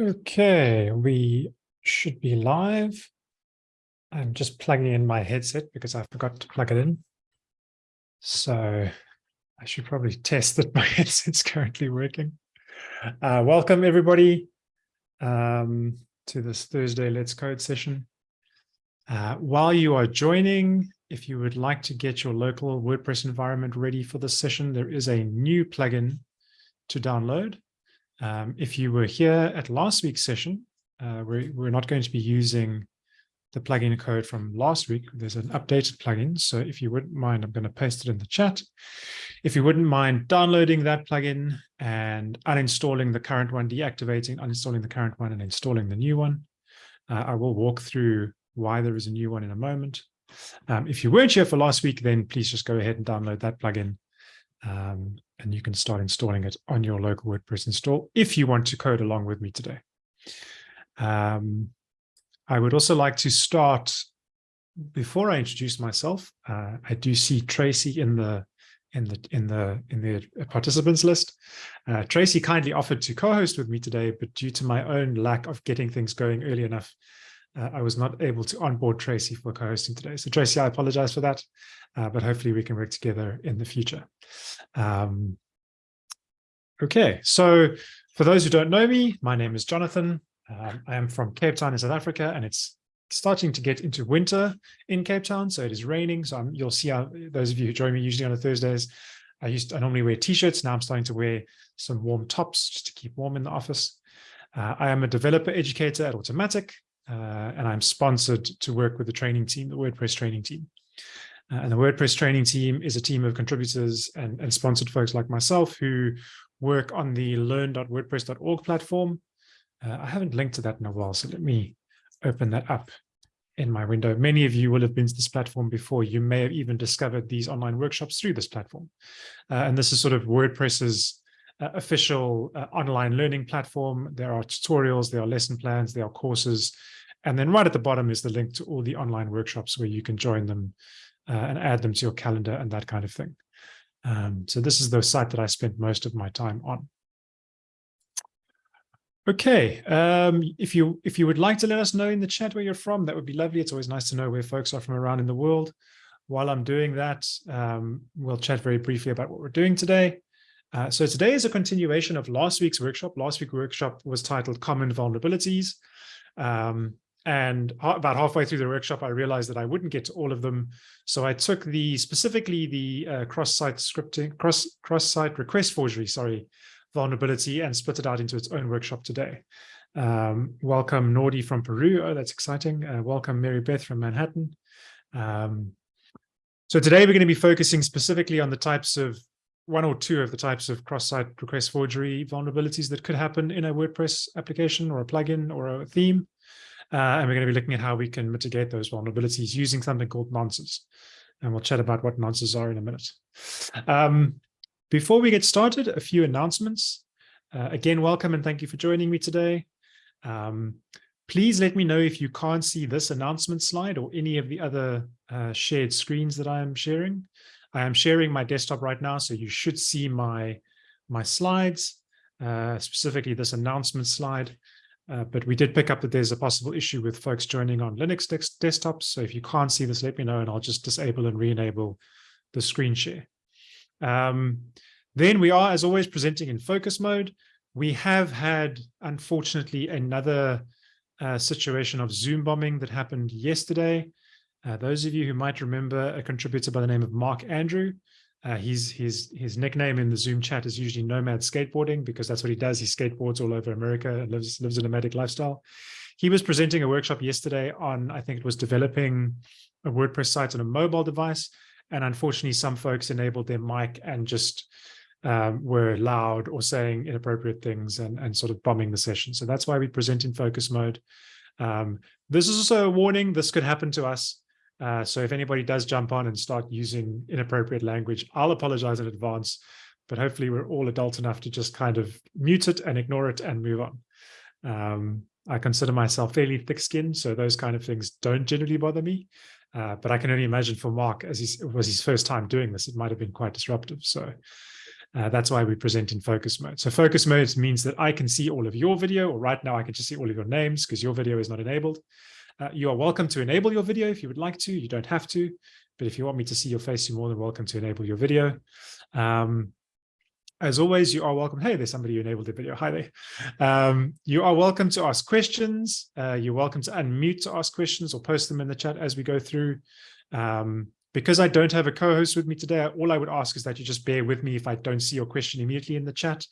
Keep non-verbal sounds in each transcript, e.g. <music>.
Okay, we should be live. I'm just plugging in my headset because I forgot to plug it in. So I should probably test that <laughs> my headset's currently working. Uh, welcome everybody um, to this Thursday Let's Code session. Uh, while you are joining, if you would like to get your local WordPress environment ready for this session, there is a new plugin to download. Um, if you were here at last week's session, uh, we're, we're not going to be using the plugin code from last week. There's an updated plugin. So if you wouldn't mind, I'm going to paste it in the chat. If you wouldn't mind downloading that plugin and uninstalling the current one, deactivating, uninstalling the current one and installing the new one, uh, I will walk through why there is a new one in a moment. Um, if you weren't here for last week, then please just go ahead and download that plugin. Um, and you can start installing it on your local WordPress install if you want to code along with me today. Um, I would also like to start before I introduce myself. Uh, I do see Tracy in the in the in the in the participants list. Uh, Tracy kindly offered to co-host with me today, but due to my own lack of getting things going early enough, uh, I was not able to onboard Tracy for co-hosting today. So Tracy, I apologize for that, uh, but hopefully we can work together in the future. Um, okay, so for those who don't know me, my name is Jonathan. Um, I am from Cape Town in South Africa, and it's starting to get into winter in Cape Town, so it is raining. So I'm, you'll see how, those of you who join me usually on the Thursdays, I used to, I normally wear t-shirts. Now I'm starting to wear some warm tops just to keep warm in the office. Uh, I am a developer educator at Automattic, uh, and I'm sponsored to work with the training team, the WordPress training team. Uh, and the WordPress training team is a team of contributors and, and sponsored folks like myself who work on the learn.wordpress.org platform. Uh, I haven't linked to that in a while, so let me open that up in my window. Many of you will have been to this platform before. You may have even discovered these online workshops through this platform. Uh, and this is sort of WordPress's uh, official uh, online learning platform. There are tutorials, there are lesson plans, there are courses. And then right at the bottom is the link to all the online workshops where you can join them uh, and add them to your calendar and that kind of thing. Um, so this is the site that I spent most of my time on. Okay, um, if you if you would like to let us know in the chat where you're from, that would be lovely. It's always nice to know where folks are from around in the world. While I'm doing that, um, we'll chat very briefly about what we're doing today. Uh, so today is a continuation of last week's workshop. Last week's workshop was titled Common Vulnerabilities. Um, and about halfway through the workshop, I realized that I wouldn't get to all of them. So I took the specifically the uh, cross-site scripting, cross cross-site request forgery, sorry, vulnerability and split it out into its own workshop today. Um, welcome Nordi from Peru. Oh, that's exciting. Uh, welcome Mary Beth from Manhattan. Um, so today we're going to be focusing specifically on the types of one or two of the types of cross-site request forgery vulnerabilities that could happen in a WordPress application or a plugin or a theme. Uh, and we're going to be looking at how we can mitigate those vulnerabilities using something called nonces. And we'll chat about what nonces are in a minute. Um, before we get started, a few announcements. Uh, again, welcome and thank you for joining me today. Um, please let me know if you can't see this announcement slide or any of the other uh, shared screens that I am sharing. I am sharing my desktop right now, so you should see my, my slides, uh, specifically this announcement slide. Uh, but we did pick up that there's a possible issue with folks joining on Linux desktops. So if you can't see this, let me know and I'll just disable and re-enable the screen share. Um, then we are, as always, presenting in focus mode. We have had, unfortunately, another uh, situation of Zoom bombing that happened yesterday. Uh, those of you who might remember a contributor by the name of Mark Andrew, uh, his, his, his nickname in the Zoom chat is usually Nomad Skateboarding because that's what he does. He skateboards all over America and lives, lives a nomadic lifestyle. He was presenting a workshop yesterday on, I think it was developing a WordPress site on a mobile device. And unfortunately, some folks enabled their mic and just um, were loud or saying inappropriate things and, and sort of bombing the session. So that's why we present in focus mode. Um, this is also a warning. This could happen to us. Uh, so if anybody does jump on and start using inappropriate language, I'll apologize in advance, but hopefully we're all adult enough to just kind of mute it and ignore it and move on. Um, I consider myself fairly thick-skinned, so those kind of things don't generally bother me. Uh, but I can only imagine for Mark, as he, it was his first time doing this, it might have been quite disruptive. So Uh, that's why we present in focus mode. So focus mode means that I can see all of your video, or right now I can just see all of your names because your video is not enabled. Uh, you are welcome to enable your video if you would like to. You don't have to, but if you want me to see your face, you're more than welcome to enable your video. Um, as always, you are welcome. Hey, there's somebody who enabled the video. Hi there. Um, you are welcome to ask questions. Uh, you're welcome to unmute to ask questions or post them in the chat as we go through. Um, because I don't have a co-host with me today, all I would ask is that you just bear with me if I don't see your question immediately in the chat,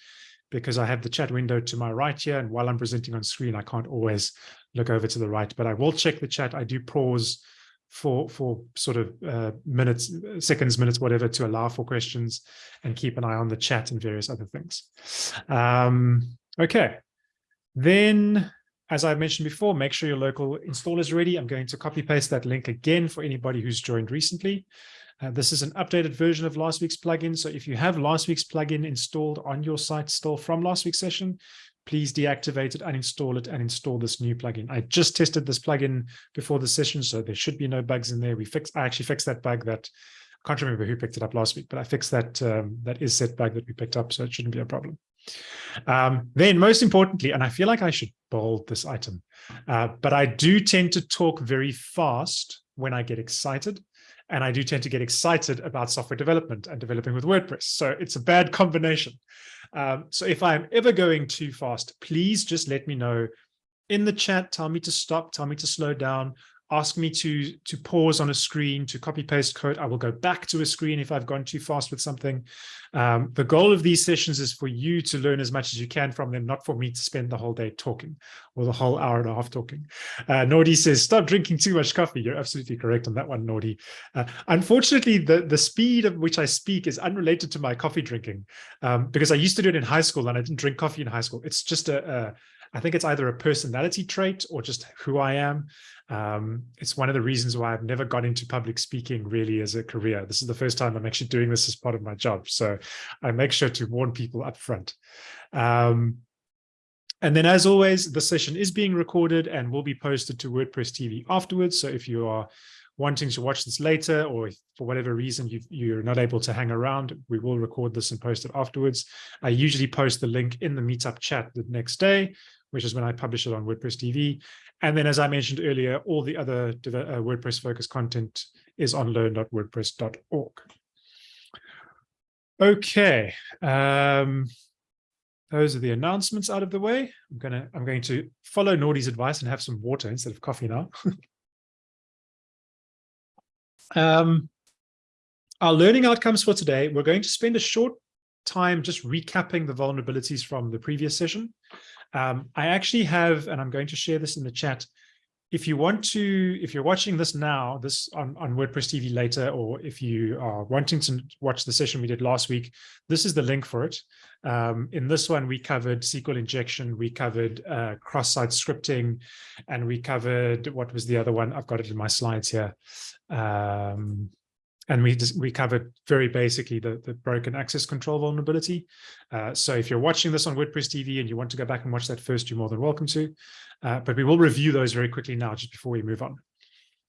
because I have the chat window to my right here. And while I'm presenting on screen, I can't always look over to the right, but I will check the chat. I do pause for for sort of uh, minutes, seconds, minutes, whatever, to allow for questions and keep an eye on the chat and various other things. Um, okay, then as I mentioned before, make sure your local install is ready. I'm going to copy paste that link again for anybody who's joined recently. Uh, this is an updated version of last week's plugin. So if you have last week's plugin installed on your site still from last week's session, please deactivate it, uninstall it, and install this new plugin. I just tested this plugin before the session, so there should be no bugs in there. We fixed, I actually fixed that bug that I can't remember who picked it up last week, but I fixed that um, that isset bug that we picked up, so it shouldn't be a problem. Um, then most importantly, and I feel like I should bold this item, uh, but I do tend to talk very fast when I get excited. And I do tend to get excited about software development and developing with WordPress. So it's a bad combination. Um, so if I'm ever going too fast, please just let me know in the chat, tell me to stop, tell me to slow down, ask me to, to pause on a screen, to copy paste code. I will go back to a screen if I've gone too fast with something. Um, the goal of these sessions is for you to learn as much as you can from them, not for me to spend the whole day talking or the whole hour and a half talking. Uh, says, stop drinking too much coffee. You're absolutely correct on that one, Nordy. Uh, unfortunately, the, the speed at which I speak is unrelated to my coffee drinking um, because I used to do it in high school and I didn't drink coffee in high school. It's just a, a I think it's either a personality trait or just who I am. Um, it's one of the reasons why I've never got into public speaking really as a career. This is the first time I'm actually doing this as part of my job. So I make sure to warn people up front. Um, and then as always, the session is being recorded and will be posted to WordPress TV afterwards. So if you are wanting to watch this later, or for whatever reason you are not able to hang around, we will record this and post it afterwards. I usually post the link in the meetup chat the next day, which is when I publish it on WordPress TV. And then, as I mentioned earlier, all the other uh, WordPress focused content is on learn.wordpress.org. Okay, um, those are the announcements out of the way. I'm gonna I'm going to follow Nordy's advice and have some water instead of coffee now. <laughs> um, our learning outcomes for today, we're going to spend a short time just recapping the vulnerabilities from the previous session. Um, I actually have, and I'm going to share this in the chat. If you want to, if you're watching this now, this on, on WordPress TV later, or if you are wanting to watch the session we did last week, this is the link for it. Um, in this one, we covered SQL injection, we covered uh, cross-site scripting, and we covered, what was the other one? I've got it in my slides here. Um, and we just, we covered very basically the, the broken access control vulnerability. Uh, so if you're watching this on WordPress TV and you want to go back and watch that first, you're more than welcome to. Uh, but we will review those very quickly now, just before we move on.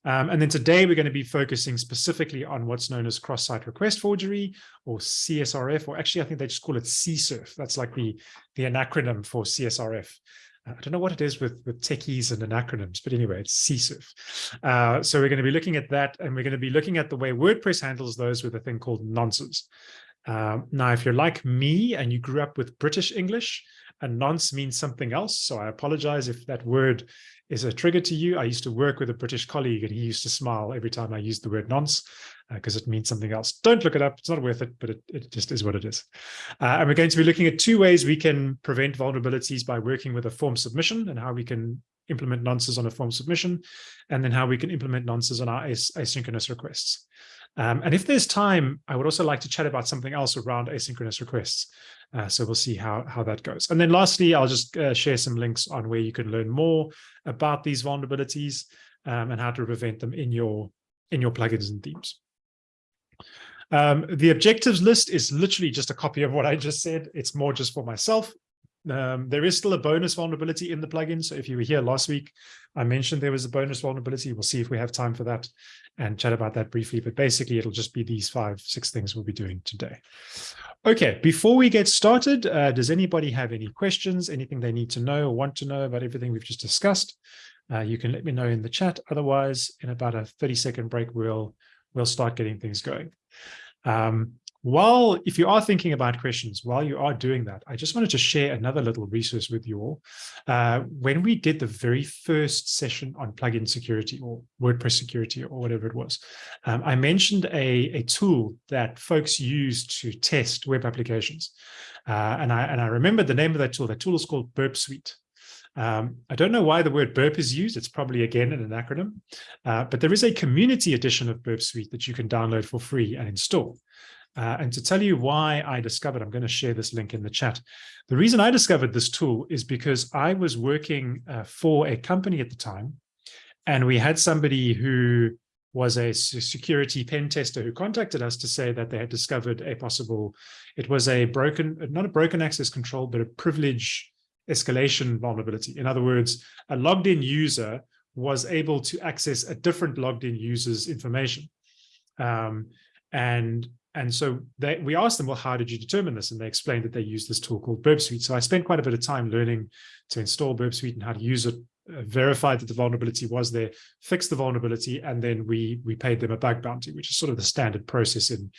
Um, and then today we're going to be focusing specifically on what's known as cross-site request forgery or CSRF, or actually I think they just call it CSRF. That's like the, the acronym for CSRF. I don't know what it is with, with techies and acronyms, but anyway, it's CSRF. Uh, so we're going to be looking at that, and we're going to be looking at the way WordPress handles those with a thing called nonces. Um, now, if you're like me and you grew up with British English, a nonce means something else. So I apologize if that word is a trigger to you. I used to work with a British colleague and he used to smile every time I used the word nonce because uh, it means something else. Don't look it up. It's not worth it, but it, it just is what it is. Uh, and we're going to be looking at two ways we can prevent vulnerabilities by working with a form submission and how we can implement nonces on a form submission, and then how we can implement nonces on our as asynchronous requests. Um, and if there's time, I would also like to chat about something else around asynchronous requests. Uh, so we'll see how, how that goes. And then lastly, I'll just uh, share some links on where you can learn more about these vulnerabilities um, and how to prevent them in your, in your plugins and themes. Um, the objectives list is literally just a copy of what I just said. It's more just for myself. Um, there is still a bonus vulnerability in the plugin. So if you were here last week, I mentioned there was a bonus vulnerability. We'll see if we have time for that and chat about that briefly. But basically, it'll just be these five, six things we'll be doing today. Okay, before we get started, uh, does anybody have any questions, anything they need to know or want to know about everything we've just discussed? Uh, you can let me know in the chat. Otherwise, in about a 30 second break, we'll, we'll start getting things going. Um, while, if you are thinking about questions, while you are doing that, I just wanted to share another little resource with you all. Uh, when we did the very first session on plugin security or WordPress security or whatever it was, um, I mentioned a, a tool that folks use to test web applications. Uh, and, I, and I remember the name of that tool. That tool is called Burp Suite. Um, I don't know why the word burp is used. It's probably, again, an acronym. Uh, but there is a community edition of Burp Suite that you can download for free and install. Uh, and to tell you why I discovered, I'm going to share this link in the chat. The reason I discovered this tool is because I was working uh, for a company at the time, and we had somebody who was a security pen tester who contacted us to say that they had discovered a possible, it was a broken, not a broken access control, but a privilege escalation vulnerability. In other words, a logged in user was able to access a different logged in user's information. Um, and and so they, we asked them, well, how did you determine this? And they explained that they use this tool called Burp Suite. So I spent quite a bit of time learning to install Burp Suite and how to use it, uh, verify that the vulnerability was there, fix the vulnerability, and then we we paid them a bug bounty, which is sort of the standard process in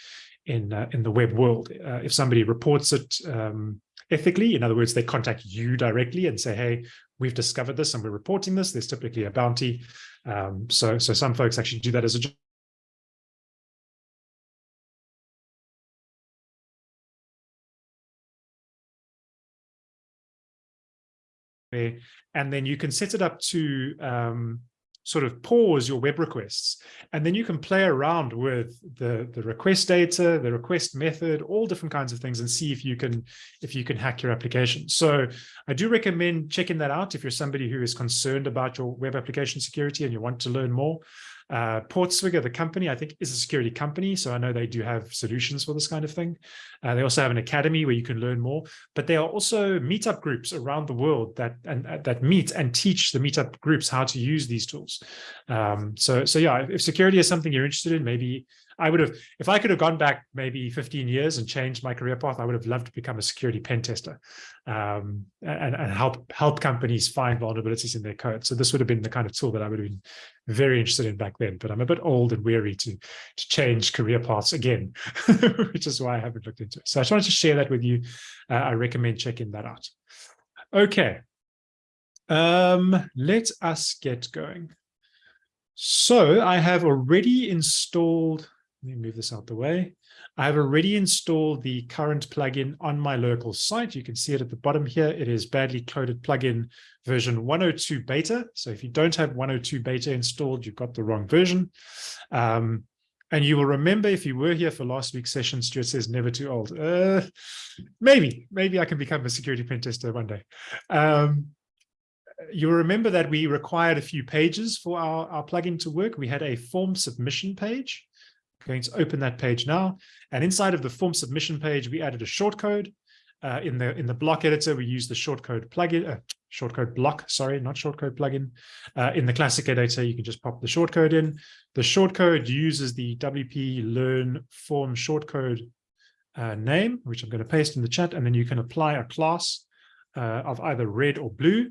in uh, in the web world. Uh, if somebody reports it um, ethically, in other words, they contact you directly and say, hey, we've discovered this and we're reporting this, there's typically a bounty. Um, so, so some folks actually do that as a there. And then you can set it up to um, sort of pause your web requests. And then you can play around with the, the request data, the request method, all different kinds of things and see if you can if you can hack your application. So I do recommend checking that out if you're somebody who is concerned about your web application security and you want to learn more. Uh, Portswigger, the company, I think is a security company. So I know they do have solutions for this kind of thing. Uh, they also have an academy where you can learn more, but there are also meetup groups around the world that and uh, that meet and teach the meetup groups how to use these tools. Um, so, so yeah, if security is something you're interested in, maybe I would have, if I could have gone back maybe 15 years and changed my career path, I would have loved to become a security pen tester um, and, and help help companies find vulnerabilities in their code. So this would have been the kind of tool that I would have been very interested in back then. But I'm a bit old and weary to, to change career paths again, <laughs> which is why I haven't looked into it. So I just wanted to share that with you. Uh, I recommend checking that out. Okay. Um, let us get going. So I have already installed let me move this out the way. I have already installed the current plugin on my local site. You can see it at the bottom here. It is badly coded plugin version 102 beta. So if you don't have 102 beta installed, you've got the wrong version. Um, and you will remember if you were here for last week's session, Stuart says never too old. Uh, maybe, maybe I can become a security pen tester one day. Um, you'll remember that we required a few pages for our, our plugin to work. We had a form submission page going to open that page now. And inside of the form submission page, we added a shortcode. Uh, in the in the block editor, we use the shortcode plugin, uh, shortcode block, sorry, not shortcode plugin. Uh, in the classic editor, you can just pop the shortcode in. The shortcode uses the WP learn form shortcode uh, name, which I'm going to paste in the chat, and then you can apply a class uh, of either red or blue,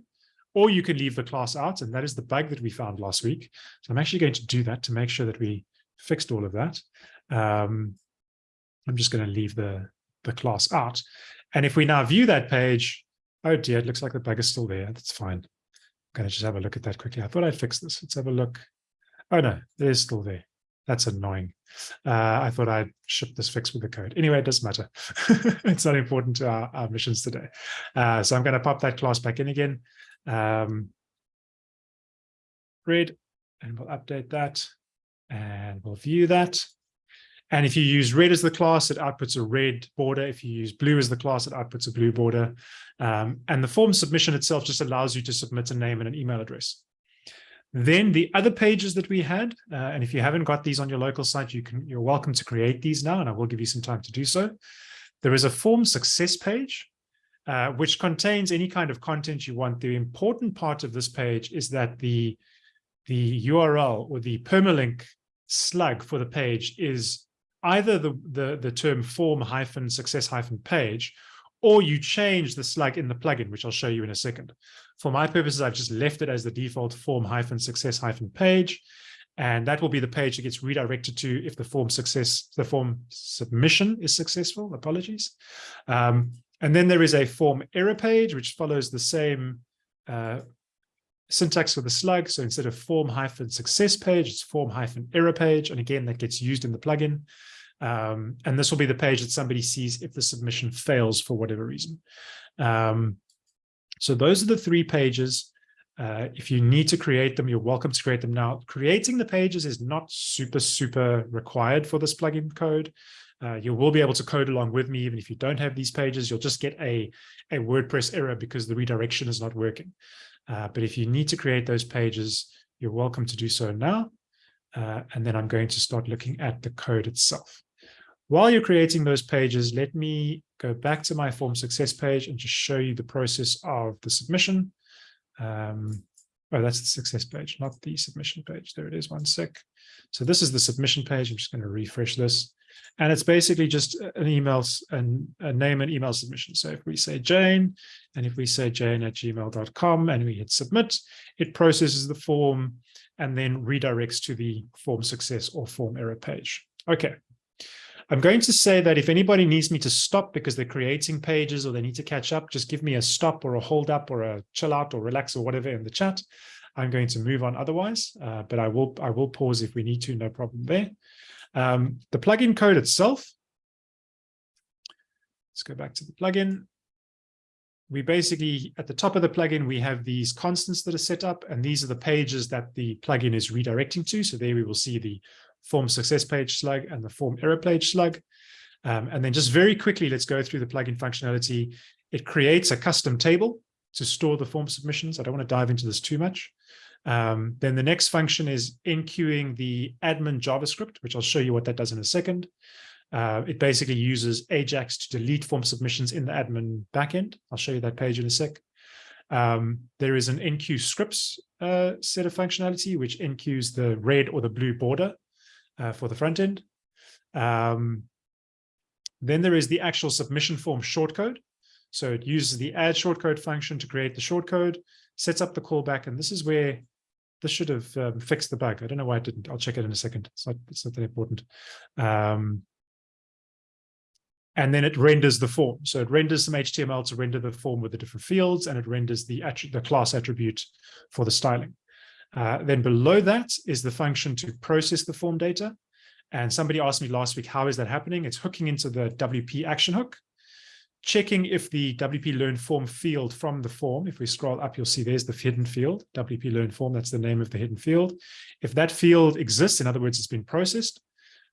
or you can leave the class out, and that is the bug that we found last week. So I'm actually going to do that to make sure that we fixed all of that. Um, I'm just going to leave the, the class out. And if we now view that page, oh dear, it looks like the bug is still there. That's fine. I'm going to just have a look at that quickly. I thought I'd fix this. Let's have a look. Oh no, it is still there. That's annoying. Uh, I thought I'd ship this fix with the code. Anyway, it doesn't matter. <laughs> it's not important to our, our missions today. Uh, so I'm going to pop that class back in again. Um, red, and we'll update that and we'll view that. And if you use red as the class, it outputs a red border. If you use blue as the class, it outputs a blue border. Um, and the form submission itself just allows you to submit a name and an email address. Then the other pages that we had, uh, and if you haven't got these on your local site, you can, you're welcome to create these now, and I will give you some time to do so. There is a form success page, uh, which contains any kind of content you want. The important part of this page is that the, the URL or the permalink slug for the page is either the, the, the term form hyphen success hyphen page, or you change the slug in the plugin, which I'll show you in a second. For my purposes, I've just left it as the default form hyphen success hyphen page. And that will be the page that gets redirected to if the form success, the form submission is successful, apologies. Um, and then there is a form error page, which follows the same uh, syntax for the slug. So instead of form hyphen success page, it's form hyphen error page. And again, that gets used in the plugin. Um, and this will be the page that somebody sees if the submission fails for whatever reason. Um, so those are the three pages. Uh, if you need to create them, you're welcome to create them now. Creating the pages is not super, super required for this plugin code. Uh, you will be able to code along with me, even if you don't have these pages. You'll just get a, a WordPress error because the redirection is not working. Uh, but if you need to create those pages, you're welcome to do so now. Uh, and then I'm going to start looking at the code itself. While you're creating those pages, let me go back to my form success page and just show you the process of the submission. Um, oh, that's the success page, not the submission page. There it is, one sec. So this is the submission page. I'm just going to refresh this. And it's basically just an email and a name and email submission. So if we say Jane, and if we say jane at gmail.com and we hit submit, it processes the form and then redirects to the form success or form error page. Okay. I'm going to say that if anybody needs me to stop because they're creating pages or they need to catch up, just give me a stop or a hold up or a chill out or relax or whatever in the chat. I'm going to move on otherwise, uh, but I will I will pause if we need to, no problem there. Um, the plugin code itself, let's go back to the plugin. We basically, at the top of the plugin, we have these constants that are set up, and these are the pages that the plugin is redirecting to. So there we will see the form success page slug and the form error page slug. Um, and then just very quickly, let's go through the plugin functionality. It creates a custom table to store the form submissions. I don't want to dive into this too much. Um, then the next function is enqueuing the admin JavaScript, which I'll show you what that does in a second. Uh, it basically uses Ajax to delete form submissions in the admin backend. I'll show you that page in a sec. Um, there is an enqueue scripts uh, set of functionality, which enqueues the red or the blue border uh, for the front end. Um, then there is the actual submission form shortcode. So it uses the add shortcode function to create the shortcode, sets up the callback, and this is where this should have um, fixed the bug. I don't know why it didn't. I'll check it in a second. It's not, it's not that important. Um, and then it renders the form. So it renders some HTML to render the form with the different fields, and it renders the, the class attribute for the styling. Uh, then below that is the function to process the form data. And somebody asked me last week, how is that happening? It's hooking into the WP action hook checking if the WP Learn form field from the form, if we scroll up, you'll see there's the hidden field, WP Learn form, that's the name of the hidden field. If that field exists, in other words, it's been processed,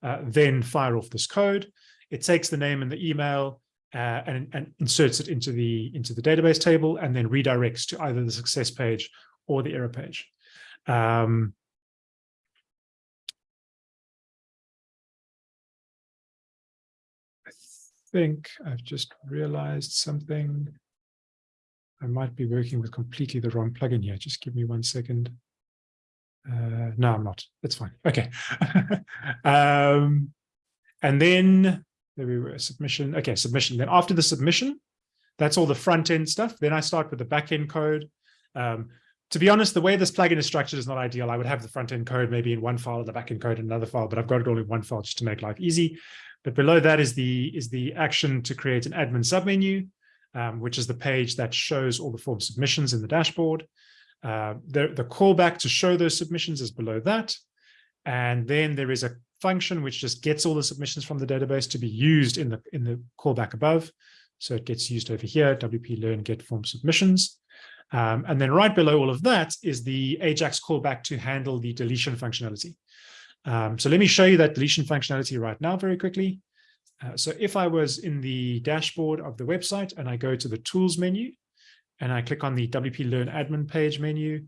uh, then fire off this code. It takes the name and the email uh, and, and inserts it into the, into the database table and then redirects to either the success page or the error page. Um, think I've just realized something. I might be working with completely the wrong plugin here. Just give me one second. Uh, no, I'm not. That's fine. Okay. <laughs> um, and then there we were, submission. Okay, submission. Then after the submission, that's all the front end stuff. Then I start with the back end code. Um, to be honest, the way this plugin is structured is not ideal. I would have the front end code maybe in one file, the back end code in another file, but I've got it all in one file just to make life easy. But below that is the, is the action to create an admin submenu, um, which is the page that shows all the form submissions in the dashboard. Uh, the, the callback to show those submissions is below that. And then there is a function which just gets all the submissions from the database to be used in the, in the callback above. So it gets used over here, WP learn get form submissions. Um, and then right below all of that is the Ajax callback to handle the deletion functionality. Um, so let me show you that deletion functionality right now very quickly. Uh, so if I was in the dashboard of the website and I go to the tools menu and I click on the WP Learn admin page menu,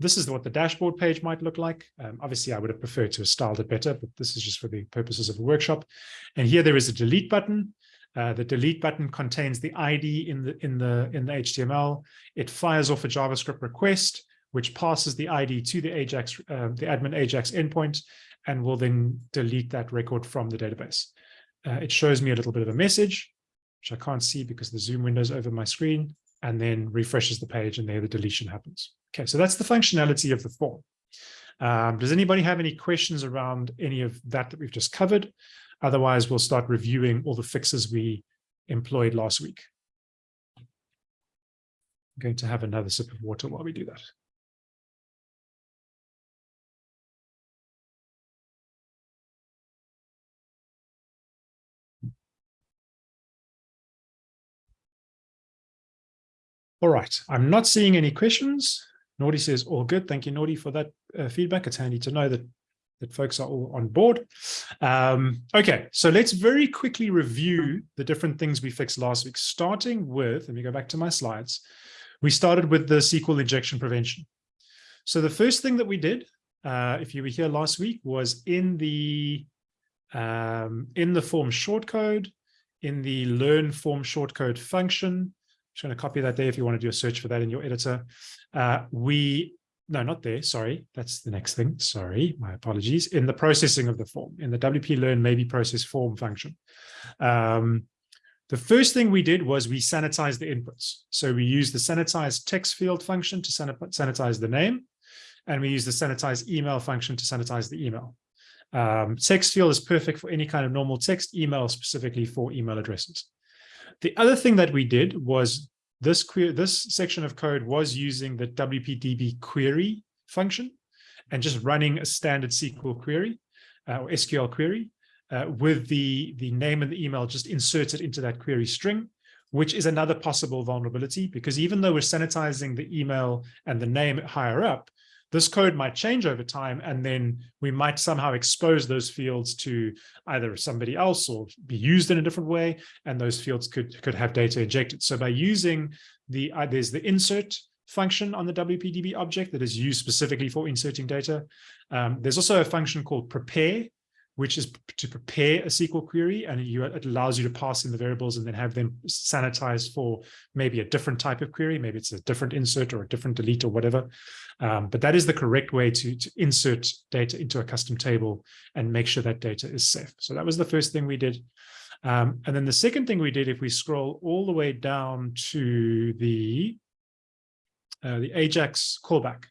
this is what the dashboard page might look like. Um, obviously, I would have preferred to have styled it better, but this is just for the purposes of the workshop. And here there is a delete button. Uh, the delete button contains the ID in the in the in the HTML. It fires off a JavaScript request, which passes the ID to the Ajax, uh, the admin Ajax endpoint, and will then delete that record from the database. Uh, it shows me a little bit of a message, which I can't see because the Zoom window is over my screen, and then refreshes the page and there the deletion happens. Okay, so that's the functionality of the form. Um, does anybody have any questions around any of that that we've just covered? Otherwise, we'll start reviewing all the fixes we employed last week. I'm going to have another sip of water while we do that. All right, I'm not seeing any questions. Nordy says, all good. Thank you, Nordy, for that uh, feedback. It's handy to know that, that folks are all on board. Um, okay, so let's very quickly review the different things we fixed last week, starting with, let me go back to my slides. We started with the SQL injection prevention. So the first thing that we did, uh, if you were here last week, was in the um, in the form shortcode, in the learn form shortcode function, just going to copy that there if you want to do a search for that in your editor. Uh, we, no, not there. Sorry. That's the next thing. Sorry. My apologies. In the processing of the form, in the WP learn maybe process form function. Um, the first thing we did was we sanitized the inputs. So we used the sanitize text field function to sanitize the name, and we use the sanitize email function to sanitize the email. Um, text field is perfect for any kind of normal text, email specifically for email addresses. The other thing that we did was this query, this section of code was using the WPDB query function and just running a standard SQL query uh, or SQL query uh, with the, the name and the email just inserted into that query string, which is another possible vulnerability because even though we're sanitizing the email and the name higher up, this code might change over time, and then we might somehow expose those fields to either somebody else or be used in a different way, and those fields could, could have data injected. So by using the, uh, there's the insert function on the WPDB object that is used specifically for inserting data. Um, there's also a function called prepare, which is to prepare a SQL query and you, it allows you to pass in the variables and then have them sanitized for maybe a different type of query. Maybe it's a different insert or a different delete or whatever. Um, but that is the correct way to, to insert data into a custom table and make sure that data is safe. So that was the first thing we did. Um, and then the second thing we did, if we scroll all the way down to the, uh, the Ajax callback,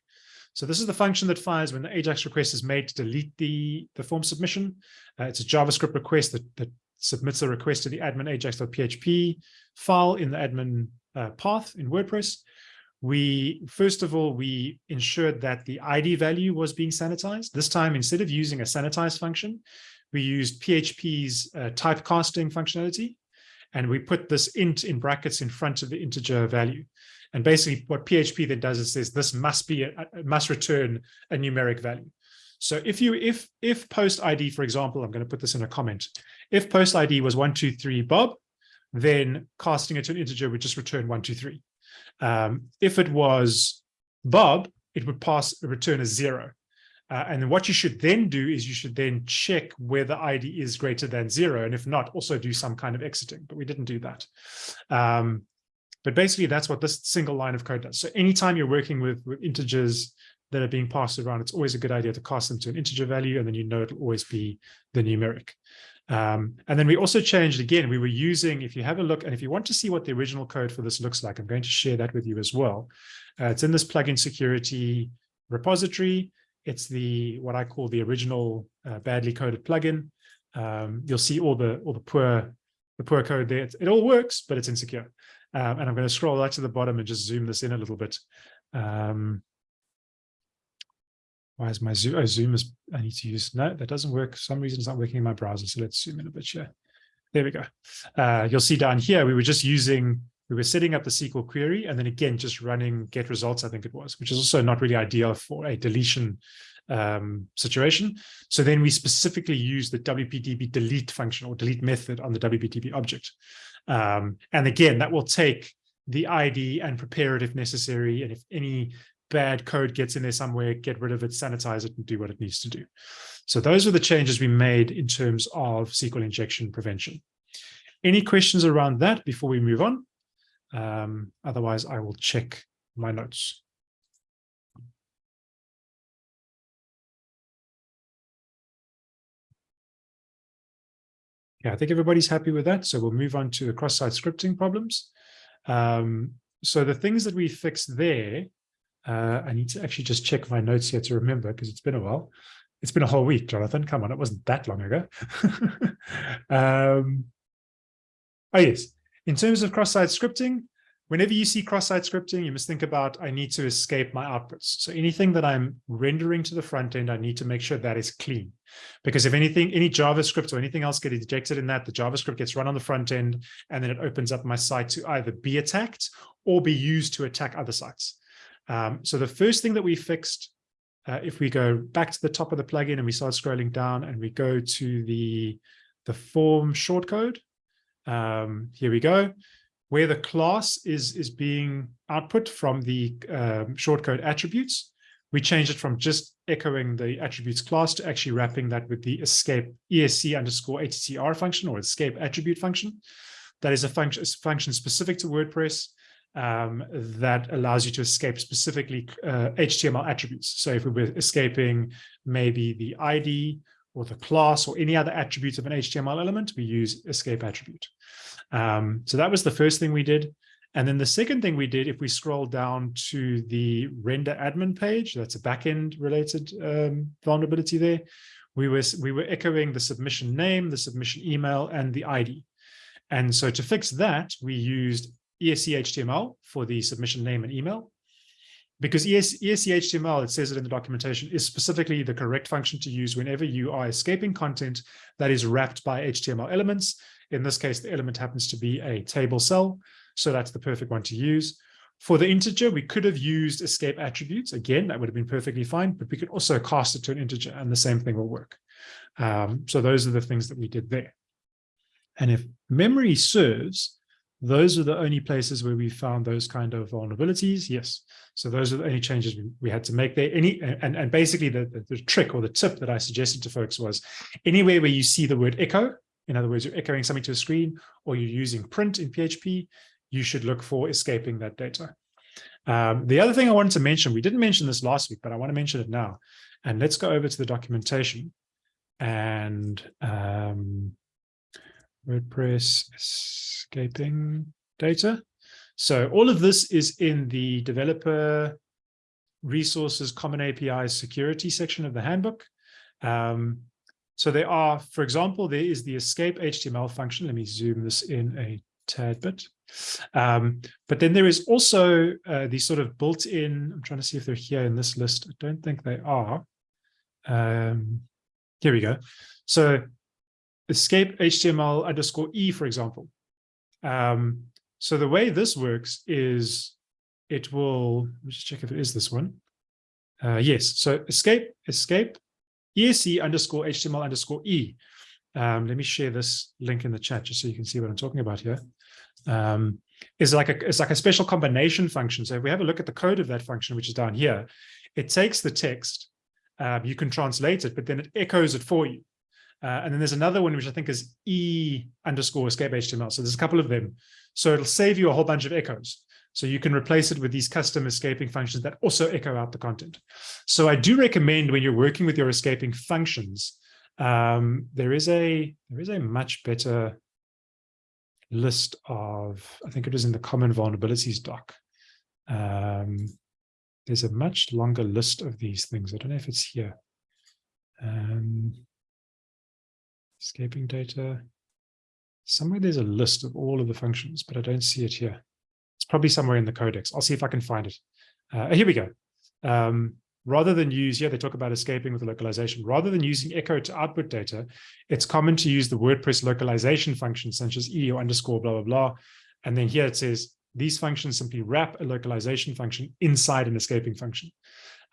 so this is the function that fires when the AJAX request is made to delete the, the form submission. Uh, it's a JavaScript request that, that submits a request to the admin ajax.php file in the admin uh, path in WordPress. We, first of all, we ensured that the ID value was being sanitized. This time, instead of using a sanitize function, we used PHP's uh, typecasting functionality, and we put this int in brackets in front of the integer value. And basically what PHP then does is says this must be a, must return a numeric value. So if you if if post ID, for example, I'm going to put this in a comment. If post ID was one two three Bob, then casting it to an integer would just return one two three. Um, if it was Bob, it would pass return a zero. Uh, and what you should then do is you should then check whether ID is greater than zero. And if not, also do some kind of exiting, but we didn't do that. Um, but basically, that's what this single line of code does. So anytime you're working with, with integers that are being passed around, it's always a good idea to cast them to an integer value, and then you know it'll always be the numeric. Um, and then we also changed again, we were using, if you have a look, and if you want to see what the original code for this looks like, I'm going to share that with you as well. Uh, it's in this plugin security repository. It's the what I call the original uh, badly coded plugin. Um, you'll see all the all the poor the poor code there. It, it all works, but it's insecure. Um, and I'm going to scroll right to the bottom and just zoom this in a little bit. Um, why is my zoom? Oh, zoom is, I need to use, no, that doesn't work. For some reason it's not working in my browser. So let's zoom in a bit here. There we go. Uh, you'll see down here, we were just using, we were setting up the SQL query and then again, just running get results, I think it was, which is also not really ideal for a deletion um, situation. So then we specifically use the WPDB delete function or delete method on the WPDB object. Um, and again, that will take the ID and prepare it if necessary. And if any bad code gets in there somewhere, get rid of it, sanitize it, and do what it needs to do. So those are the changes we made in terms of SQL injection prevention. Any questions around that before we move on? Um, otherwise, I will check my notes. Yeah, I think everybody's happy with that. So we'll move on to the cross-site scripting problems. Um, so the things that we fixed there, uh, I need to actually just check my notes here to remember because it's been a while. It's been a whole week, Jonathan. Come on, it wasn't that long ago. <laughs> um, oh, yes. In terms of cross-site scripting, whenever you see cross-site scripting, you must think about, I need to escape my outputs. So anything that I'm rendering to the front end, I need to make sure that is clean. Because if anything, any JavaScript or anything else gets ejected in that, the JavaScript gets run on the front end, and then it opens up my site to either be attacked or be used to attack other sites. Um, so the first thing that we fixed, uh, if we go back to the top of the plugin and we start scrolling down and we go to the, the form shortcode, um, here we go where the class is, is being output from the um, shortcode attributes, we change it from just echoing the attributes class to actually wrapping that with the escape esc underscore attr function or escape attribute function. That is a function, function specific to WordPress um, that allows you to escape specifically uh, HTML attributes. So if we were escaping maybe the ID or the class or any other attributes of an HTML element, we use escape attribute. Um, so that was the first thing we did. And then the second thing we did, if we scroll down to the render admin page, that's a backend related um, vulnerability there, we were, we were echoing the submission name, the submission email, and the ID. And so to fix that, we used ESC HTML for the submission name and email. Because ES, HTML, it says it in the documentation, is specifically the correct function to use whenever you are escaping content that is wrapped by HTML elements in this case, the element happens to be a table cell. So that's the perfect one to use. For the integer, we could have used escape attributes. Again, that would have been perfectly fine, but we could also cast it to an integer and the same thing will work. Um, so those are the things that we did there. And if memory serves, those are the only places where we found those kind of vulnerabilities. Yes. So those are the only changes we, we had to make there. Any and, and basically the, the, the trick or the tip that I suggested to folks was anywhere where you see the word echo, in other words, you're echoing something to a screen or you're using print in PHP, you should look for escaping that data. Um, the other thing I wanted to mention, we didn't mention this last week, but I want to mention it now. And let's go over to the documentation and um, WordPress escaping data. So all of this is in the developer resources common APIs security section of the handbook. Um, so there are, for example, there is the escape HTML function. Let me zoom this in a tad bit. Um, but then there is also uh, the sort of built-in, I'm trying to see if they're here in this list. I don't think they are. Um, here we go. So escape HTML underscore E, for example. Um, so the way this works is it will, let me just check if it is this one. Uh, yes, so escape, escape ESC underscore HTML underscore E. Um, let me share this link in the chat just so you can see what I'm talking about here. Um, is like a it's like a special combination function. So if we have a look at the code of that function, which is down here, it takes the text, um, you can translate it, but then it echoes it for you. Uh, and then there's another one which I think is E underscore escape HTML. So there's a couple of them. So it'll save you a whole bunch of echoes. So you can replace it with these custom escaping functions that also echo out the content. So I do recommend when you're working with your escaping functions, um, there is a there is a much better list of, I think it was in the common vulnerabilities doc. Um, there's a much longer list of these things. I don't know if it's here. Um, escaping data. Somewhere there's a list of all of the functions, but I don't see it here. It's probably somewhere in the codex. I'll see if I can find it. Uh, here we go. Um, rather than use, yeah, they talk about escaping with the localization. Rather than using echo to output data, it's common to use the WordPress localization functions such as e or underscore blah, blah, blah. And then here it says, these functions simply wrap a localization function inside an escaping function.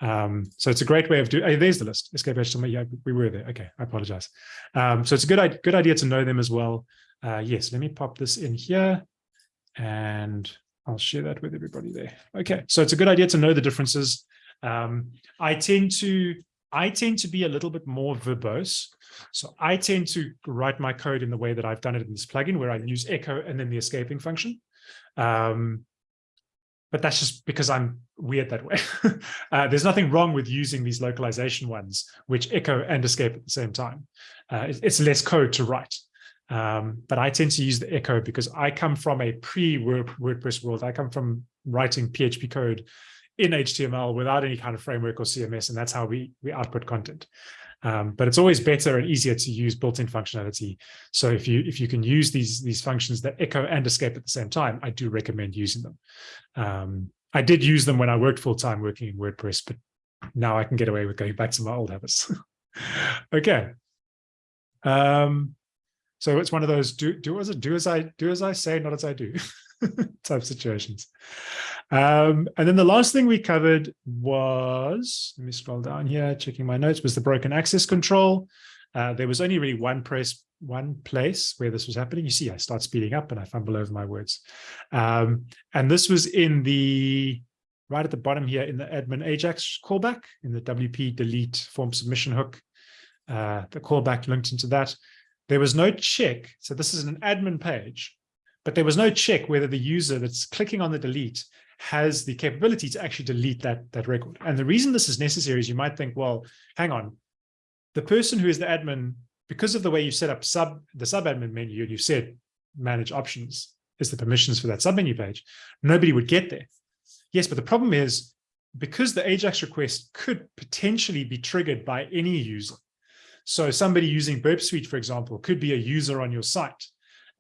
Um, so it's a great way of doing, oh, there's the list, escape HTML, yeah, we were there, okay, I apologize. Um, so it's a good, good idea to know them as well. Uh, yes, let me pop this in here and I'll share that with everybody there. Okay, so it's a good idea to know the differences. Um, I tend to I tend to be a little bit more verbose. So I tend to write my code in the way that I've done it in this plugin, where I use echo and then the escaping function. Um, but that's just because I'm weird that way. <laughs> uh, there's nothing wrong with using these localization ones, which echo and escape at the same time. Uh, it's less code to write. Um, but I tend to use the echo because I come from a pre-WordPress world. I come from writing PHP code in HTML without any kind of framework or CMS, and that's how we, we output content. Um, but it's always better and easier to use built-in functionality. So if you if you can use these these functions that echo and escape at the same time, I do recommend using them. Um, I did use them when I worked full-time working in WordPress, but now I can get away with going back to my old habits. <laughs> okay. Um, so it's one of those do do as do as I do as I say, not as I do <laughs> <laughs> type situations. Um, and then the last thing we covered was, let me scroll down here, checking my notes, was the broken access control. Uh, there was only really one place, one place where this was happening. You see, I start speeding up and I fumble over my words. Um, and this was in the, right at the bottom here in the admin Ajax callback, in the WP delete form submission hook, uh, the callback linked into that. There was no check. So this is an admin page, but there was no check whether the user that's clicking on the delete has the capability to actually delete that, that record. And the reason this is necessary is you might think, well, hang on, the person who is the admin, because of the way you set up sub the sub-admin menu and you said manage options is the permissions for that submenu page, nobody would get there. Yes, but the problem is because the Ajax request could potentially be triggered by any user. So somebody using Burp Suite, for example, could be a user on your site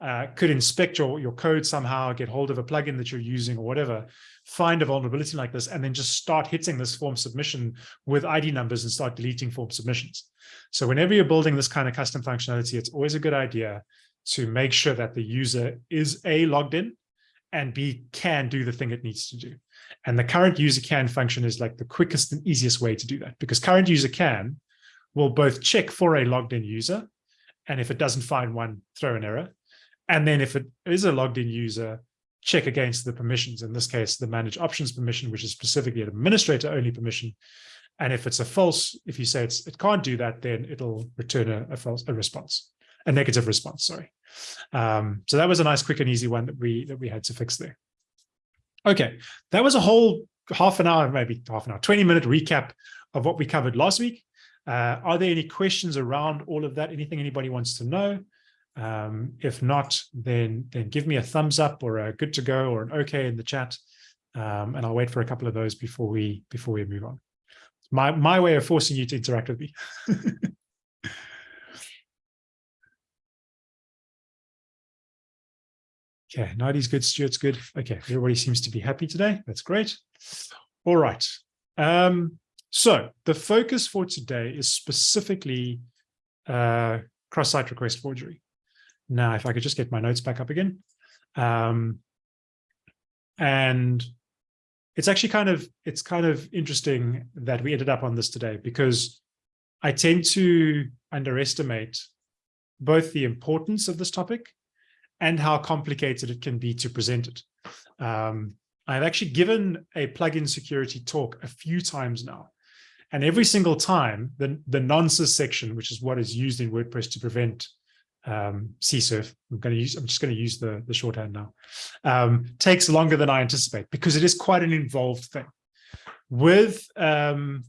uh, could inspect your, your code somehow, get hold of a plugin that you're using or whatever, find a vulnerability like this, and then just start hitting this form submission with ID numbers and start deleting form submissions. So whenever you're building this kind of custom functionality, it's always a good idea to make sure that the user is A, logged in, and B, can do the thing it needs to do. And the current user can function is like the quickest and easiest way to do that because current user can will both check for a logged in user, and if it doesn't find one, throw an error, and then if it is a logged in user, check against the permissions, in this case, the manage options permission, which is specifically an administrator only permission. And if it's a false, if you say it's, it can't do that, then it'll return a, a false a response, a negative response, sorry. Um, so that was a nice, quick and easy one that we that we had to fix there. Okay, that was a whole half an hour, maybe half an hour, 20 minute recap of what we covered last week. Uh, are there any questions around all of that? Anything anybody wants to know? Um, if not, then, then give me a thumbs up or a good to go or an okay in the chat. Um, and I'll wait for a couple of those before we before we move on. My, my way of forcing you to interact with me. <laughs> okay, Nadi's good, Stuart's good. Okay, everybody seems to be happy today. That's great. All right. Um, so the focus for today is specifically uh, cross-site request forgery. Now, if I could just get my notes back up again. Um, and it's actually kind of, it's kind of interesting that we ended up on this today because I tend to underestimate both the importance of this topic and how complicated it can be to present it. Um, I've actually given a plugin security talk a few times now. And every single time, the, the nonces section, which is what is used in WordPress to prevent um, I'm going to use, I'm just going to use the, the shorthand now, um, takes longer than I anticipate because it is quite an involved thing. With um,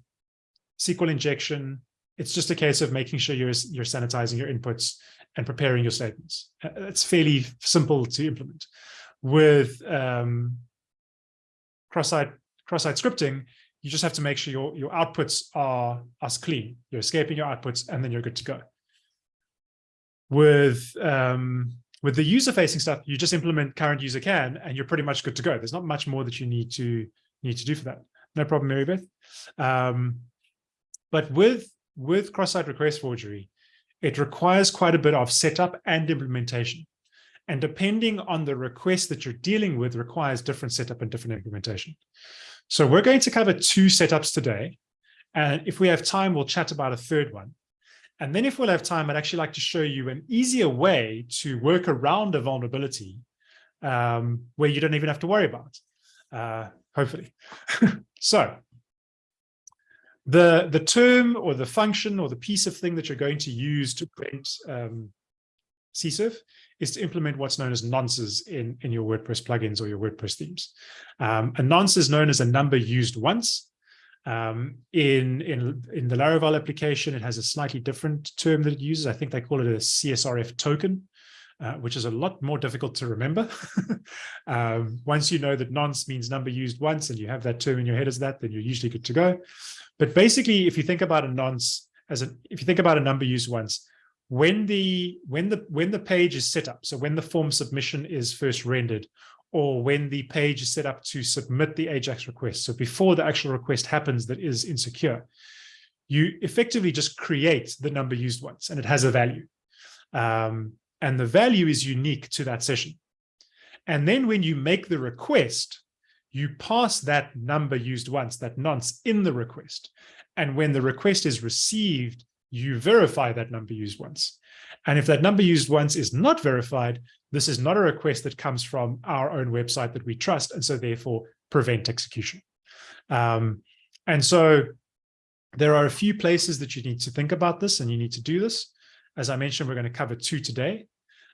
SQL injection, it's just a case of making sure you're, you're sanitizing your inputs and preparing your statements. Uh, it's fairly simple to implement. With um, cross-site cross-site scripting, you just have to make sure your, your outputs are as clean. You're escaping your outputs and then you're good to go with um, with the user facing stuff, you just implement current user can, and you're pretty much good to go. There's not much more that you need to need to do for that. No problem, Mary Beth. Um, but with with cross-site request forgery, it requires quite a bit of setup and implementation. And depending on the request that you're dealing with requires different setup and different implementation. So we're going to cover two setups today. And if we have time, we'll chat about a third one. And then if we'll have time, I'd actually like to show you an easier way to work around a vulnerability um, where you don't even have to worry about, uh, hopefully. <laughs> so the, the term or the function or the piece of thing that you're going to use to print um, CSRF is to implement what's known as nonces in, in your WordPress plugins or your WordPress themes. Um, a nonce is known as a number used once. Um, in, in, in the Laravel application, it has a slightly different term that it uses. I think they call it a CSRF token. uh, which is a lot more difficult to remember. <laughs> um, once you know that nonce means number used once and you have that term in your head as that, then you're usually good to go. But basically, if you think about a nonce as a, if you think about a number used once, when the when the when the page is set up, so when the form submission is first rendered, or when the page is set up to submit the Ajax request, so before the actual request happens that is insecure, you effectively just create the number used once, and it has a value. Um, and the value is unique to that session. And then when you make the request, you pass that number used once, that nonce in the request. And when the request is received, you verify that number used once. And if that number used once is not verified, this is not a request that comes from our own website that we trust, and so therefore prevent execution. Um, and so there are a few places that you need to think about this and you need to do this. As I mentioned, we're going to cover two today.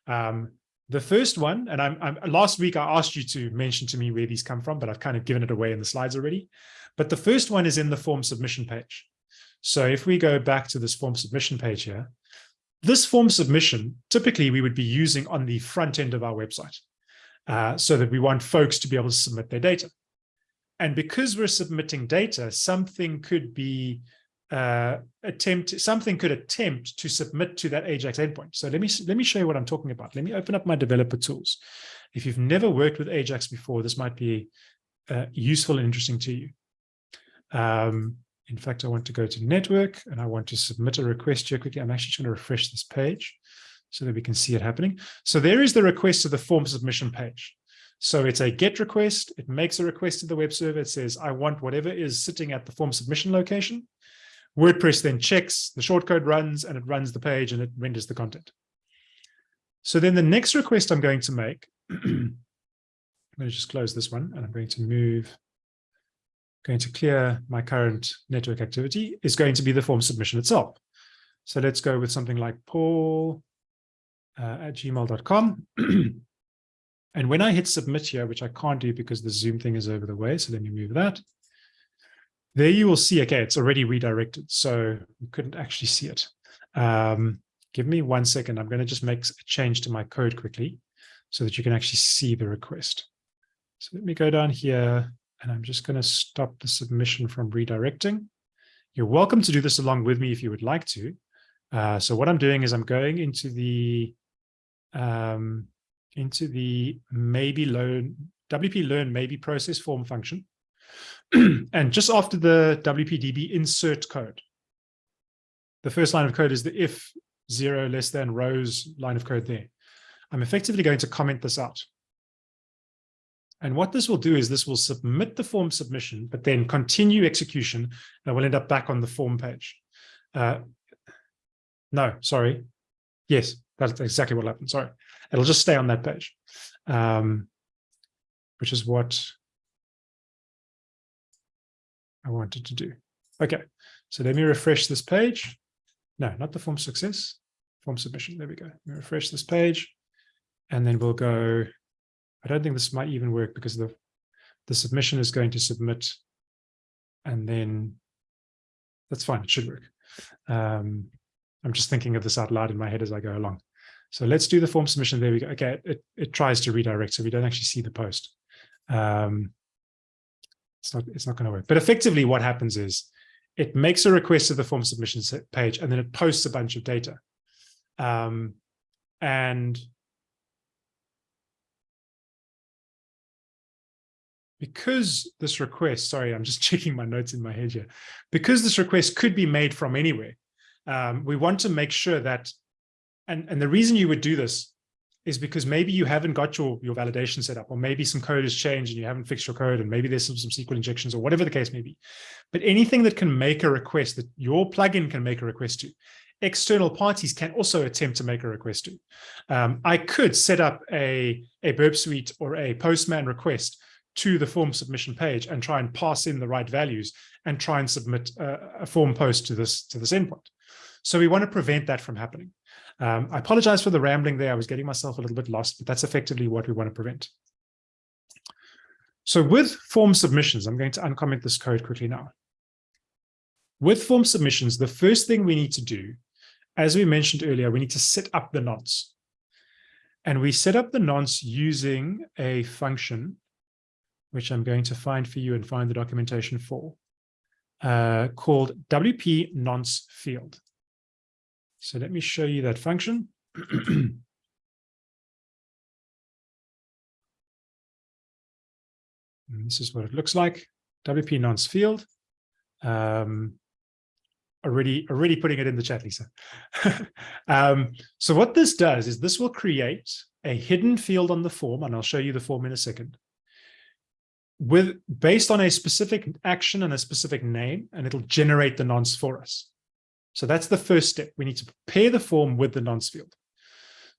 Um, the first one, and I'm, I'm, last week I asked you to mention to me where these come from, but I've kind of given it away in the slides already. But the first one is in the form submission page. So if we go back to this form submission page here, this form submission, typically we would be using on the front end of our website uh, so that we want folks to be able to submit their data. And because we're submitting data, something could be uh, attempt, something could attempt to submit to that Ajax endpoint. So let me, let me show you what I'm talking about. Let me open up my developer tools. If you've never worked with Ajax before, this might be uh, useful and interesting to you. Um, in fact, I want to go to network and I want to submit a request here quickly. I'm actually going to refresh this page so that we can see it happening. So there is the request to the form submission page. So it's a GET request. It makes a request to the web server. It says, I want whatever is sitting at the form submission location. WordPress then checks, the shortcode runs, and it runs the page and it renders the content. So then the next request I'm going to make, I'm going to just close this one and I'm going to move going to clear my current network activity is going to be the form submission itself. So let's go with something like paul uh, at gmail.com. <clears throat> and when I hit submit here, which I can't do because the Zoom thing is over the way, so let me move that. There you will see, okay, it's already redirected, so you couldn't actually see it. Um, give me one second. I'm going to just make a change to my code quickly so that you can actually see the request. So let me go down here and I'm just going to stop the submission from redirecting. You're welcome to do this along with me if you would like to. Uh, so what I'm doing is I'm going into the um, into the maybe learn WP learn maybe process form function. <clears throat> and just after the WPDB insert code, the first line of code is the if zero less than rows line of code there. I'm effectively going to comment this out. And what this will do is this will submit the form submission, but then continue execution and we'll end up back on the form page. Uh, no, sorry. Yes, that's exactly what happened. Sorry. It'll just stay on that page, um, which is what I wanted to do. Okay, so let me refresh this page. No, not the form success, form submission. There we go. Refresh this page and then we'll go I don't think this might even work because the, the submission is going to submit and then that's fine. It should work. Um, I'm just thinking of this out loud in my head as I go along. So let's do the form submission. There we go. Okay, it, it tries to redirect, so we don't actually see the post. Um, it's not, it's not going to work. But effectively what happens is it makes a request to the form submission page and then it posts a bunch of data. Um, and because this request, sorry, I'm just <laughs> checking my notes in my head here, because this request could be made from anywhere, um, we want to make sure that, and, and the reason you would do this is because maybe you haven't got your, your validation set up, or maybe some code has changed and you haven't fixed your code, and maybe there's some, some SQL injections or whatever the case may be. But anything that can make a request that your plugin can make a request to, external parties can also attempt to make a request to. Um, I could set up a, a Burp Suite or a Postman request to the form submission page and try and pass in the right values and try and submit a, a form post to this to this endpoint. So we want to prevent that from happening. Um, I apologize for the rambling there. I was getting myself a little bit lost, but that's effectively what we want to prevent. So with form submissions, I'm going to uncomment this code quickly now. With form submissions, the first thing we need to do, as we mentioned earlier, we need to set up the nonce. And we set up the nonce using a function, which I'm going to find for you and find the documentation for, uh, called WP nonce field. So let me show you that function. <clears throat> this is what it looks like. WP nonce field. Um, already, already putting it in the chat, Lisa. <laughs> um, so what this does is this will create a hidden field on the form, and I'll show you the form in a second, with based on a specific action and a specific name, and it'll generate the nonce for us. So that's the first step. We need to prepare the form with the nonce field.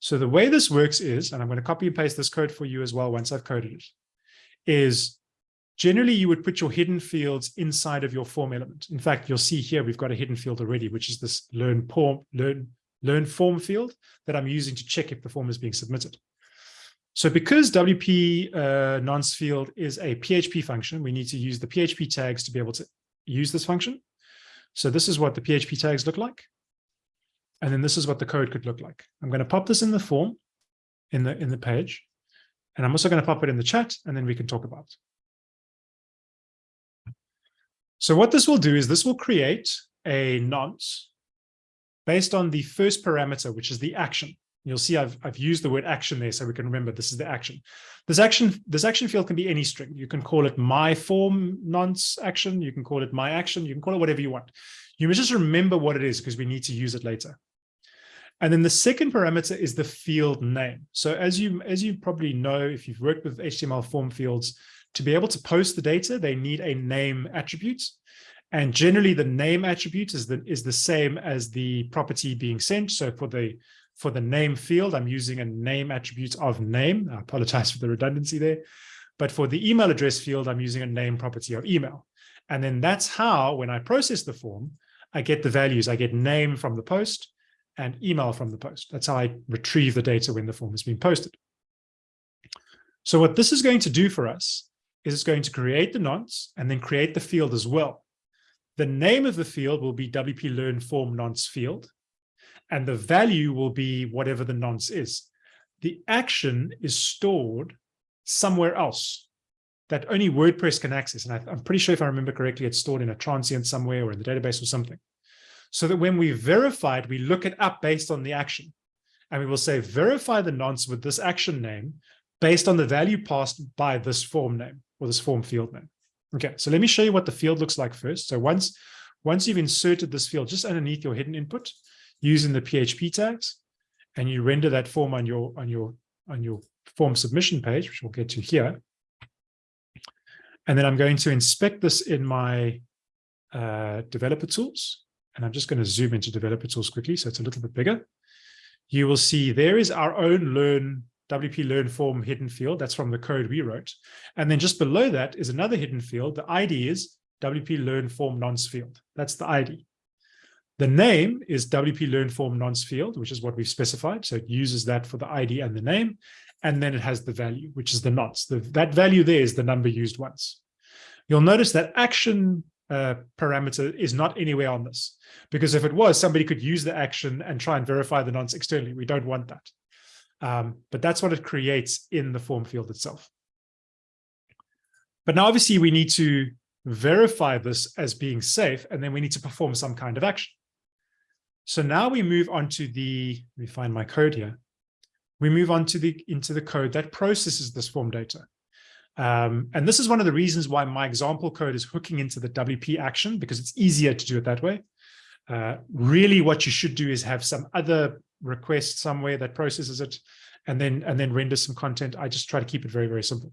So the way this works is, and I'm going to copy and paste this code for you as well once I've coded it, is generally you would put your hidden fields inside of your form element. In fact, you'll see here we've got a hidden field already, which is this learn form, learn, learn form field that I'm using to check if the form is being submitted. So because WP uh, nonce field is a PHP function, we need to use the PHP tags to be able to use this function. So this is what the PHP tags look like. And then this is what the code could look like. I'm going to pop this in the form in the in the page. And I'm also going to pop it in the chat, and then we can talk about it. So what this will do is this will create a nonce based on the first parameter, which is the action. You'll see I've, I've used the word action there so we can remember this is the action. This action, this action field can be any string. You can call it my form nonce action. You can call it my action. You can call it whatever you want. You must just remember what it is because we need to use it later. And then the second parameter is the field name. So as you, as you probably know, if you've worked with HTML form fields, to be able to post the data, they need a name attribute. And generally the name attribute is the, is the same as the property being sent. So for the, for the name field, I'm using a name attribute of name. I apologize for the redundancy there. But for the email address field, I'm using a name property of email. And then that's how, when I process the form, I get the values. I get name from the post and email from the post. That's how I retrieve the data when the form has been posted. So what this is going to do for us is it's going to create the nonce and then create the field as well. The name of the field will be WP Learn Form Nonce field, and the value will be whatever the nonce is. The action is stored somewhere else that only WordPress can access. And I, am pretty sure if I remember correctly, it's stored in a transient somewhere or in the database or something. So that when we verify it, we look it up based on the action. And we will say, verify the nonce with this action name based on the value passed by this form name or this form field name. Okay, so let me show you what the field looks like first. So once, once you've inserted this field just underneath your hidden input using the PHP tags, and you render that form on your on your on your form submission page, which we'll get to here. And then I'm going to inspect this in my uh, developer tools. And I'm just going to zoom into developer tools quickly so it's a little bit bigger. You will see there is our own learn WP learn form hidden field. That's from the code we wrote. And then just below that is another hidden field. The ID is WP learn form nonce field. That's the ID. The name is WP learn form nonce field, which is what we've specified. So it uses that for the ID and the name. And then it has the value, which is the nonce. The, that value there is the number used once. You'll notice that action uh, parameter is not anywhere on this, because if it was, somebody could use the action and try and verify the nonce externally. We don't want that. Um, but that's what it creates in the form field itself. But now obviously we need to verify this as being safe, and then we need to perform some kind of action. So now we move on to the, let me find my code here. We move on to the into the code that processes this form data. Um, and this is one of the reasons why my example code is hooking into the WP action, because it's easier to do it that way. Uh, really what you should do is have some other request somewhere that processes it and then and then render some content. I just try to keep it very, very simple.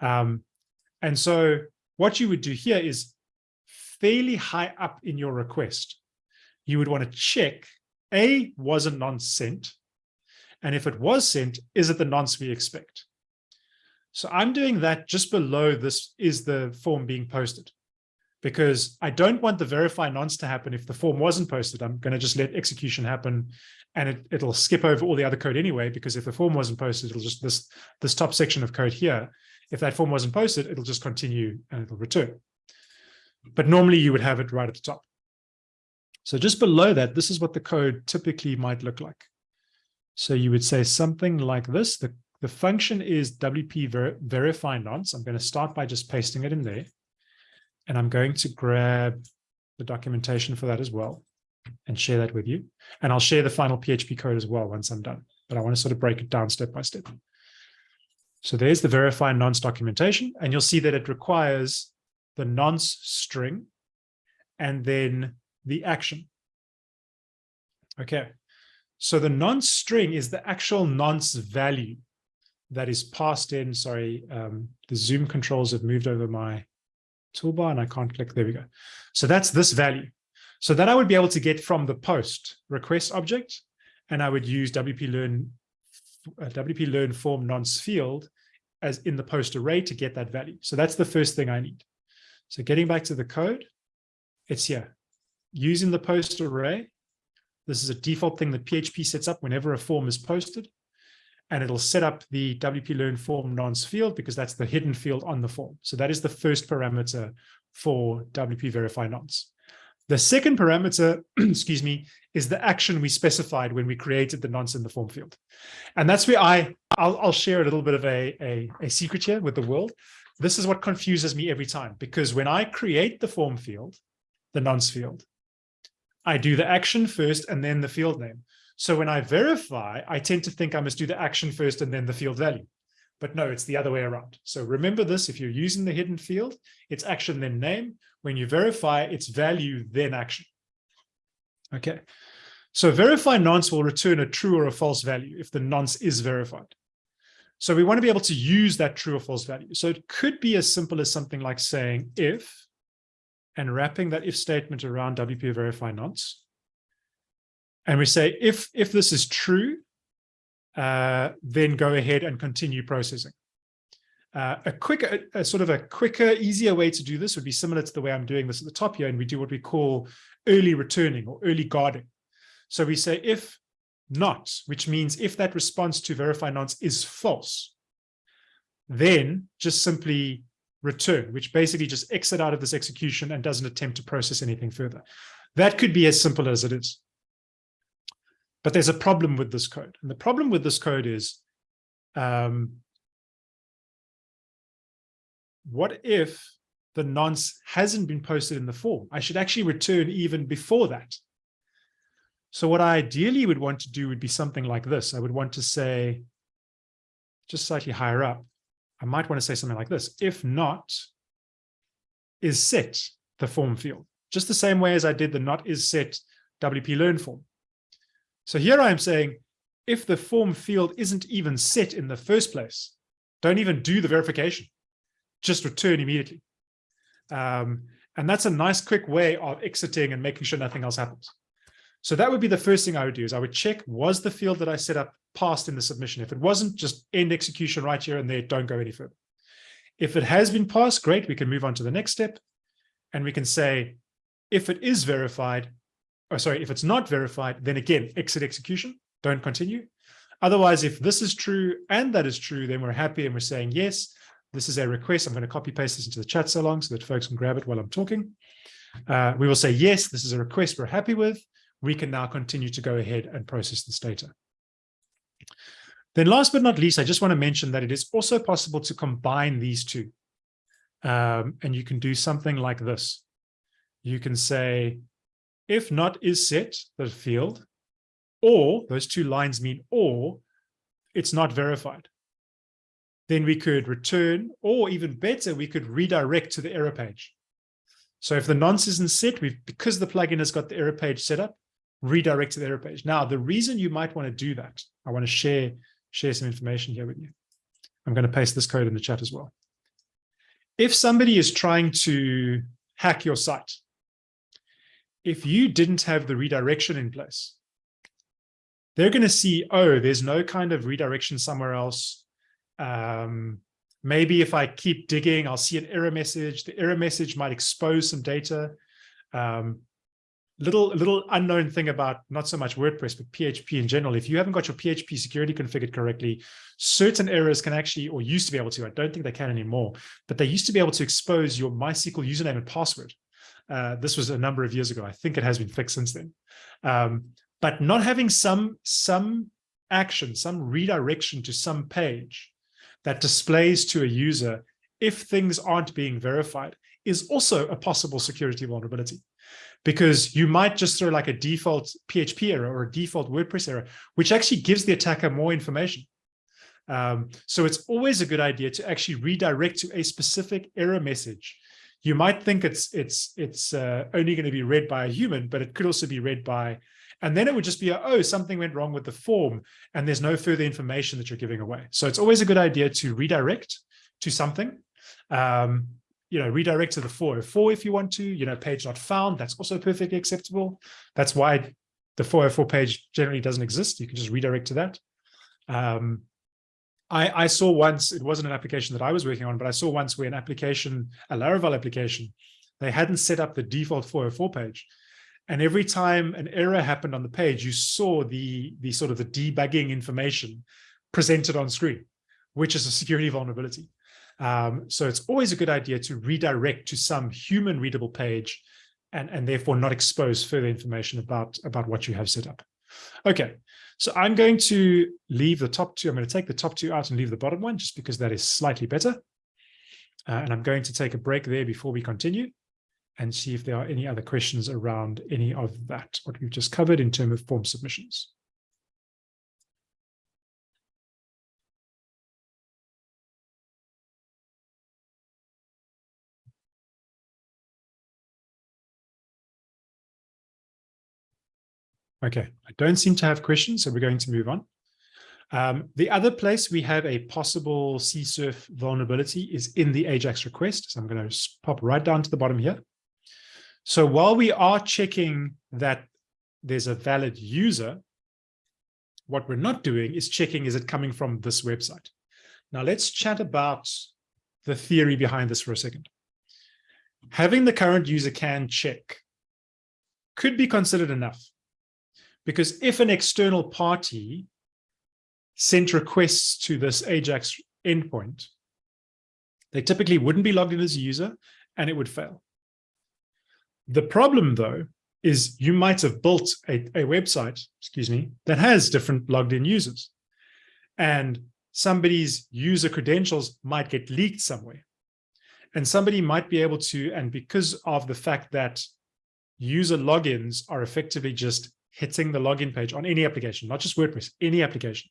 Um, and so what you would do here is fairly high up in your request. You would want to check, A, was a nonce sent? And if it was sent, is it the nonce we expect? So I'm doing that just below this is the form being posted because I don't want the verify nonce to happen if the form wasn't posted. I'm going to just let execution happen and it, it'll skip over all the other code anyway, because if the form wasn't posted, it'll just this, this top section of code here, if that form wasn't posted, it'll just continue and it'll return. But normally you would have it right at the top. So just below that, this is what the code typically might look like. So you would say something like this. The, the function is WP ver verify nonce. I'm going to start by just pasting it in there. And I'm going to grab the documentation for that as well and share that with you. And I'll share the final PHP code as well once I'm done. But I want to sort of break it down step by step. So there's the verify nonce documentation, and you'll see that it requires the nonce string and then the action. Okay, so the nonce string is the actual nonce value that is passed in. Sorry, um, the zoom controls have moved over my toolbar and I can't click. There we go. So that's this value. So that I would be able to get from the post request object, and I would use WP learn uh, WP learn form nonce field as in the post array to get that value. So that's the first thing I need. So getting back to the code, it's here. Using the post array, this is a default thing that PHP sets up whenever a form is posted. And it'll set up the WP learn form nonce field because that's the hidden field on the form. So that is the first parameter for WP verify nonce. The second parameter, <clears throat> excuse me, is the action we specified when we created the nonce in the form field. And that's where I, I'll, I'll share a little bit of a, a, a secret here with the world. This is what confuses me every time, because when I create the form field, the nonce field, I do the action first and then the field name. So when I verify, I tend to think I must do the action first and then the field value. But no, it's the other way around. So remember this, if you're using the hidden field, it's action then name. When you verify, it's value then action. Okay. So verify nonce will return a true or a false value if the nonce is verified. So we want to be able to use that true or false value. So it could be as simple as something like saying if and wrapping that if statement around WP verify nonce. And we say, if, if this is true, uh, then go ahead and continue processing. Uh, a quicker, a, a sort of a quicker, easier way to do this would be similar to the way I'm doing this at the top here, and we do what we call early returning or early guarding. So we say if not, which means if that response to verify nonce is false, then just simply return, which basically just exit out of this execution and doesn't attempt to process anything further. That could be as simple as it is. But there's a problem with this code. And the problem with this code is, um, what if the nonce hasn't been posted in the form? I should actually return even before that. So what I ideally would want to do would be something like this. I would want to say, just slightly higher up, I might want to say something like this. If not, isset the form field, just the same way as I did the not isset WP learn form. So here I am saying, if the form field isn't even set in the first place, don't even do the verification, just return immediately. Um, and that's a nice quick way of exiting and making sure nothing else happens. So that would be the first thing I would do is I would check, was the field that I set up passed in the submission? If it wasn't, just end execution right here and there, don't go any further. If it has been passed, great, we can move on to the next step. And we can say, if it is verified, or sorry, if it's not verified, then again, exit execution, don't continue. Otherwise, if this is true and that is true, then we're happy and we're saying, yes, this is a request. I'm going to copy paste this into the chat so long so that folks can grab it while I'm talking. Uh, we will say, yes, this is a request we're happy with we can now continue to go ahead and process this data. Then last but not least, I just want to mention that it is also possible to combine these two. Um, and you can do something like this. You can say, if not isset, the field, or those two lines mean or, it's not verified. Then we could return, or even better, we could redirect to the error page. So if the nonce isn't set, we've because the plugin has got the error page set up, redirect to the error page. Now, the reason you might want to do that, I want to share, share some information here with you. I'm going to paste this code in the chat as well. If somebody is trying to hack your site, if you didn't have the redirection in place, they're going to see, oh, there's no kind of redirection somewhere else. Um, maybe if I keep digging, I'll see an error message. The error message might expose some data. Um, little little unknown thing about not so much WordPress, but PHP in general. If you haven't got your PHP security configured correctly, certain errors can actually, or used to be able to, I don't think they can anymore, but they used to be able to expose your MySQL username and password. Uh, this was a number of years ago. I think it has been fixed since then. Um, but not having some, some action, some redirection to some page that displays to a user if things aren't being verified is also a possible security vulnerability because you might just throw like a default PHP error or a default WordPress error, which actually gives the attacker more information. Um, so it's always a good idea to actually redirect to a specific error message. You might think it's it's it's uh, only going to be read by a human, but it could also be read by, and then it would just be, a, oh, something went wrong with the form, and there's no further information that you're giving away. So it's always a good idea to redirect to something. Um, you know, redirect to the 404 if you want to, you know, page not found, that's also perfectly acceptable. That's why the 404 page generally doesn't exist. You can just redirect to that. Um, I, I saw once, it wasn't an application that I was working on, but I saw once where an application, a Laravel application, they hadn't set up the default 404 page. And every time an error happened on the page, you saw the, the sort of the debugging information presented on screen, which is a security vulnerability. Um, so it's always a good idea to redirect to some human readable page and, and therefore not expose further information about, about what you have set up. Okay, so I'm going to leave the top two. I'm going to take the top two out and leave the bottom one just because that is slightly better. Uh, and I'm going to take a break there before we continue and see if there are any other questions around any of that, what we've just covered in terms of form submissions. Okay, I don't seem to have questions, so we're going to move on. Um, the other place we have a possible CSRF vulnerability is in the AJAX request. So I'm going to pop right down to the bottom here. So while we are checking that there's a valid user, what we're not doing is checking, is it coming from this website? Now let's chat about the theory behind this for a second. Having the current user can check could be considered enough because if an external party sent requests to this Ajax endpoint, they typically wouldn't be logged in as a user and it would fail. The problem, though, is you might have built a, a website, excuse me, that has different logged in users. And somebody's user credentials might get leaked somewhere. And somebody might be able to, and because of the fact that user logins are effectively just hitting the login page on any application, not just WordPress, any application.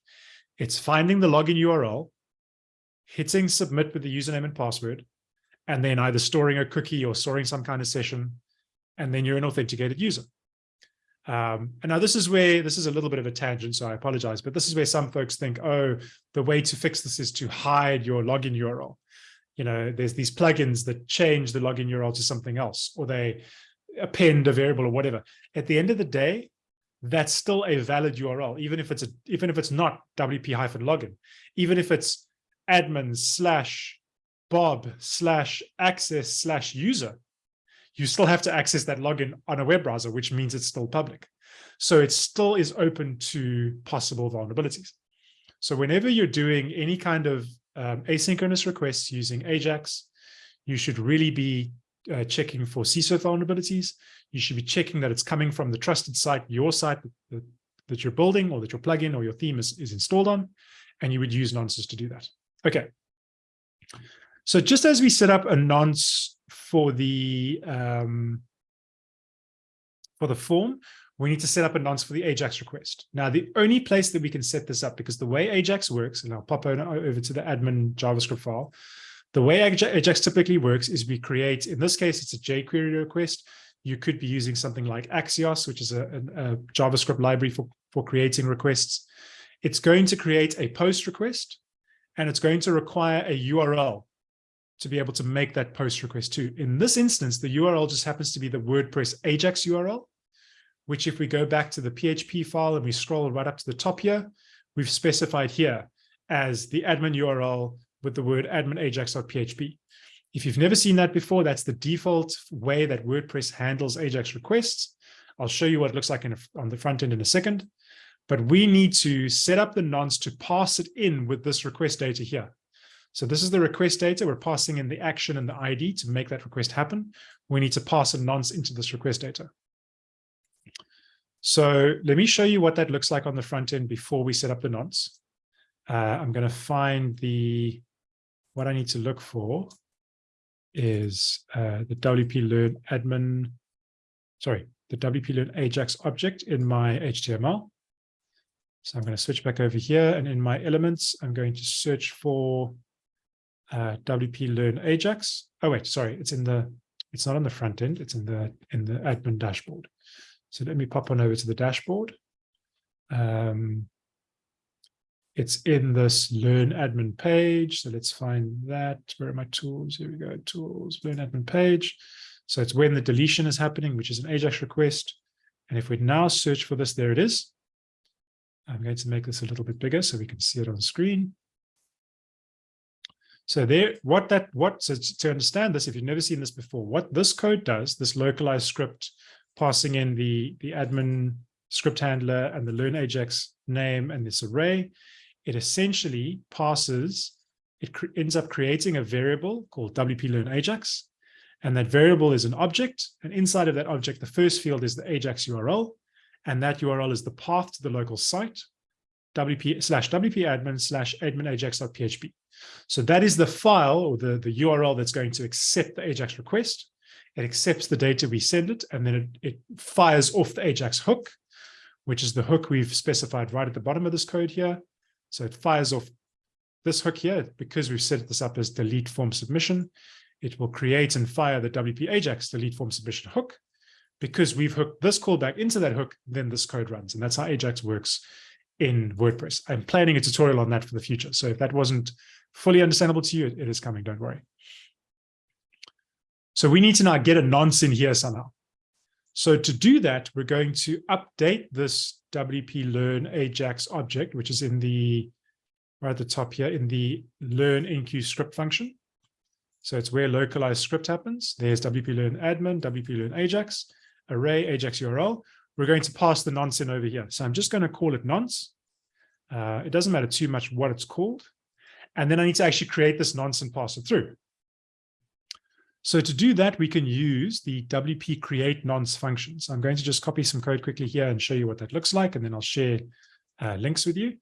It's finding the login URL, hitting submit with the username and password, and then either storing a cookie or storing some kind of session, and then you're an authenticated user. Um, and now this is where, this is a little bit of a tangent, so I apologize, but this is where some folks think, oh, the way to fix this is to hide your login URL. You know, there's these plugins that change the login URL to something else, or they append a variable or whatever. At the end of the day, that's still a valid URL, even if it's a, even if it's not WP hyphen login, even if it's admin slash Bob slash access slash user, you still have to access that login on a web browser, which means it's still public. So it still is open to possible vulnerabilities. So whenever you're doing any kind of um, asynchronous requests using Ajax, you should really be uh, checking for CSRF vulnerabilities. You should be checking that it's coming from the trusted site, your site that, that you're building or that your plugin or your theme is, is installed on, and you would use nonces to do that. Okay. So just as we set up a nonce for the um, for the form, we need to set up a nonce for the Ajax request. Now, the only place that we can set this up, because the way Ajax works, and I'll pop over to the admin JavaScript file, the way Ajax typically works is we create, in this case, it's a jQuery request. You could be using something like Axios, which is a, a, a JavaScript library for, for creating requests. It's going to create a post request, and it's going to require a URL to be able to make that post request too. In this instance, the URL just happens to be the WordPress Ajax URL, which if we go back to the PHP file and we scroll right up to the top here, we've specified here as the admin URL with the word admin ajax.php. If you've never seen that before, that's the default way that WordPress handles Ajax requests. I'll show you what it looks like a, on the front end in a second. But we need to set up the nonce to pass it in with this request data here. So this is the request data. We're passing in the action and the ID to make that request happen. We need to pass a nonce into this request data. So let me show you what that looks like on the front end before we set up the nonce. Uh, I'm going to find the, what I need to look for is uh, the WP Learn admin, sorry, the WP Learn Ajax object in my HTML. So I'm going to switch back over here and in my elements, I'm going to search for uh, WP Learn Ajax. Oh, wait, sorry, it's in the, it's not on the front end, it's in the, in the admin dashboard. So let me pop on over to the dashboard. Um, it's in this learn admin page. So let's find that. Where are my tools? Here we go, tools, learn admin page. So it's when the deletion is happening, which is an Ajax request. And if we now search for this, there it is. I'm going to make this a little bit bigger so we can see it on screen. So there, what that, what, so to understand this, if you've never seen this before, what this code does, this localized script passing in the, the admin script handler and the learn Ajax name and this array, it essentially passes, it ends up creating a variable called WP learn Ajax. And that variable is an object. And inside of that object, the first field is the Ajax URL. And that URL is the path to the local site, wp slash wp admin slash admin ajax.php. So that is the file or the, the URL that's going to accept the Ajax request. It accepts the data we send it, and then it, it fires off the Ajax hook, which is the hook we've specified right at the bottom of this code here. So it fires off this hook here, because we've set this up as delete form submission, it will create and fire the WP Ajax delete form submission hook. Because we've hooked this callback into that hook, then this code runs. And that's how Ajax works in WordPress. I'm planning a tutorial on that for the future. So if that wasn't fully understandable to you, it is coming, don't worry. So we need to now get a nonce in here somehow. So to do that, we're going to update this WP learn Ajax object, which is in the right at the top here in the learn enqueue script function. So it's where localized script happens. There's WP learn admin, WP learn Ajax, array Ajax URL. We're going to pass the nonce in over here. So I'm just going to call it nonce. Uh, it doesn't matter too much what it's called. And then I need to actually create this nonce and pass it through. So to do that, we can use the WP create nonce function. So I'm going to just copy some code quickly here and show you what that looks like, and then I'll share uh, links with you.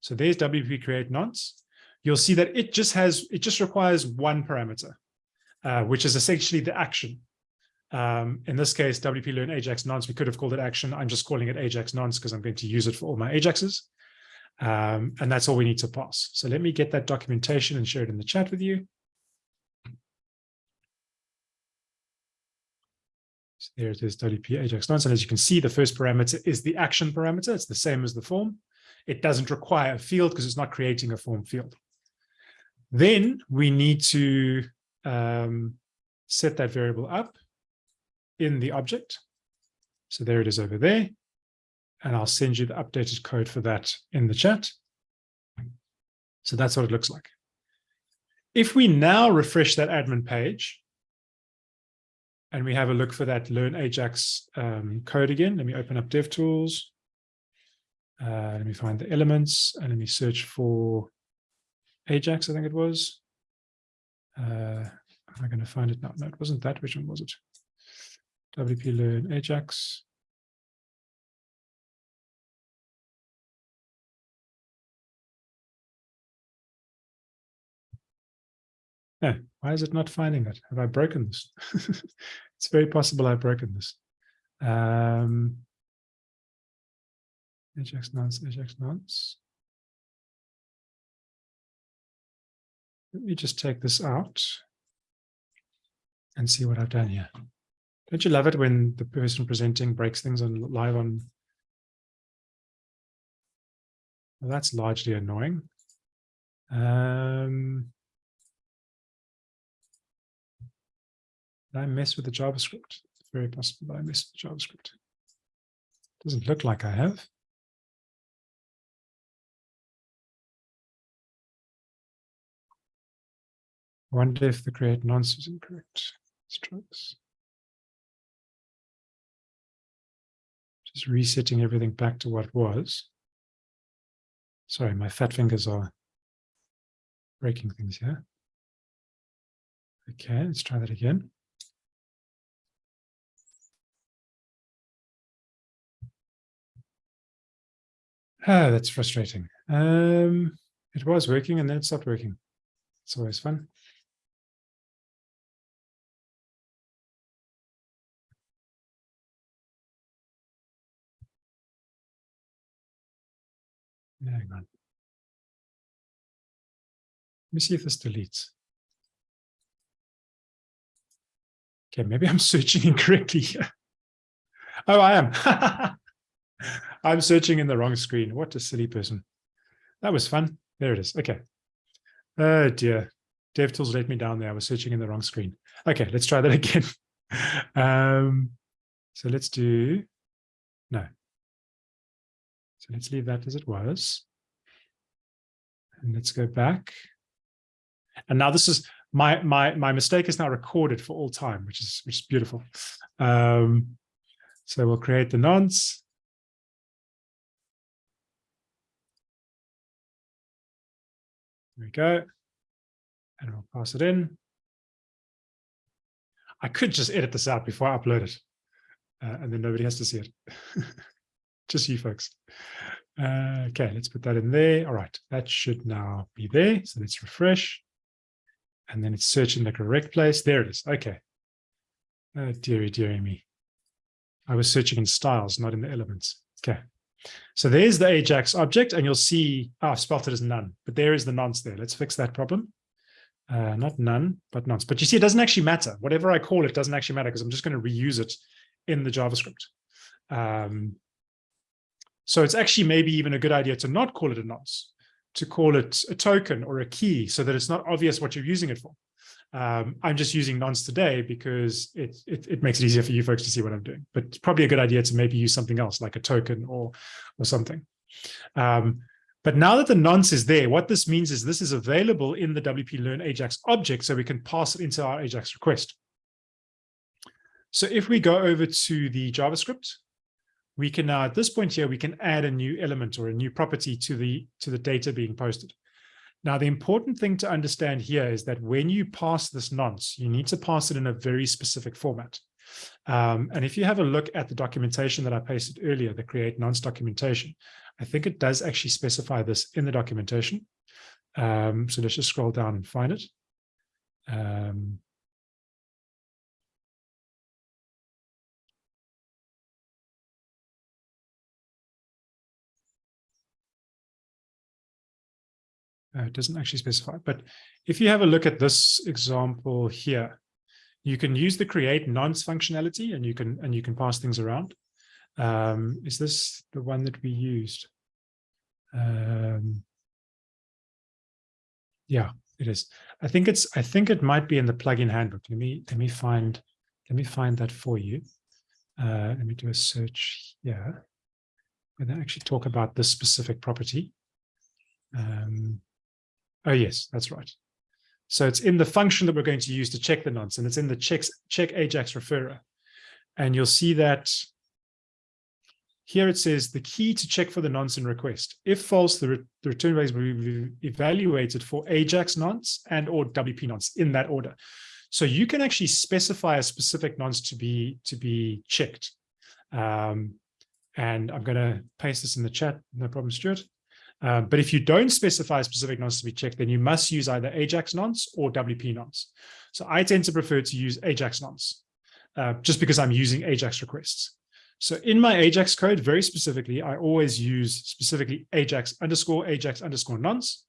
So there's WP create nonce. You'll see that it just has, it just requires one parameter, uh, which is essentially the action. Um, in this case, WP learn Ajax nonce, we could have called it action. I'm just calling it Ajax nonce because I'm going to use it for all my Ajaxes. Um, and that's all we need to pass. So let me get that documentation and share it in the chat with you. There it is, WP Ajax nonce. And as you can see, the first parameter is the action parameter. It's the same as the form. It doesn't require a field because it's not creating a form field. Then we need to um, set that variable up in the object. So there it is over there. And I'll send you the updated code for that in the chat. So that's what it looks like. If we now refresh that admin page, and we have a look for that learn Ajax um, code again. Let me open up DevTools. Uh, let me find the elements and let me search for Ajax, I think it was. Uh, am I going to find it now? No, it wasn't that. Which one was it? WP learn Ajax. Why is it not finding it? Have I broken this? <laughs> it's very possible I've broken this. Um, Ajax nonce, Ajax nonce. Let me just take this out and see what I've done here. Don't you love it when the person presenting breaks things on live on? Well, that's largely annoying. Um, I mess with the JavaScript? It's very possible that I messed with JavaScript. Doesn't look like I have. I wonder if the create nonce is incorrect. Just resetting everything back to what was. Sorry, my fat fingers are breaking things here. Okay, let's try that again. Ah, that's frustrating. Um, it was working and then it stopped working. It's always fun. Hang on. Let me see if this deletes. Okay, maybe I'm <laughs> searching incorrectly here. Oh, I am. <laughs> I'm searching in the wrong screen. What a silly person. That was fun. There it is. Okay. Oh dear. DevTools let me down there. I was searching in the wrong screen. Okay, let's try that <laughs> again. um, so let's do, no. So let's leave that as it was. And let's go back. And now this is, my my my mistake is now recorded for all time, which is which is beautiful. Um, so we'll create the nonce. There we go. And we'll pass it in. I could just edit this out before I upload it. Uh, and then nobody has to see it. <laughs> just you folks. Uh, okay, let's put that in there. All right, that should now be there. So let's refresh and then it's searching the correct place. There it is. Okay. Oh, dearie, dearie me. I was searching in styles, not in the elements. Okay. So there's the Ajax object, and you'll see, oh, I've spelled it as none, but there is the nonce there. Let's fix that problem. Uh, not none, but nonce. But you see, it doesn't actually matter. Whatever I call it doesn't actually matter because I'm just going to reuse it in the JavaScript. Um, so it's actually maybe even a good idea to not call it a nonce to call it a token or a key so that it's not obvious what you're using it for. Um, I'm just using nonce today because it, it, it makes it easier for you folks to see what I'm doing. But it's probably a good idea to maybe use something else like a token or or something. Um, but now that the nonce is there, what this means is this is available in the WP Learn Ajax object, so we can pass it into our Ajax request. So if we go over to the JavaScript, we can now at this point here, we can add a new element or a new property to the, to the data being posted. Now, the important thing to understand here is that when you pass this nonce, you need to pass it in a very specific format. Um, and if you have a look at the documentation that I pasted earlier, the create nonce documentation, I think it does actually specify this in the documentation. Um, so let's just scroll down and find it. Um, Uh, it doesn't actually specify, but if you have a look at this example here, you can use the create nonce functionality and you can and you can pass things around. Um, is this the one that we used? Um, yeah, it is. I think it's I think it might be in the plugin handbook. Let me let me find let me find that for you. Uh, let me do a search here. And actually talk about this specific property. Um, Oh, yes, that's right. So it's in the function that we're going to use to check the nonce, and it's in the checks, check Ajax referrer. And you'll see that here it says the key to check for the nonce in request. If false, the, re the return values will be evaluated for Ajax nonce and or WP nonce in that order. So you can actually specify a specific nonce to be to be checked. Um, and I'm going to paste this in the chat. No problem, Stuart. Um, but if you don't specify specific nonce to be checked, then you must use either Ajax nonce or WP nonce. So I tend to prefer to use Ajax nonce uh, just because I'm using Ajax requests. So in my Ajax code, very specifically, I always use specifically Ajax underscore Ajax underscore nonce.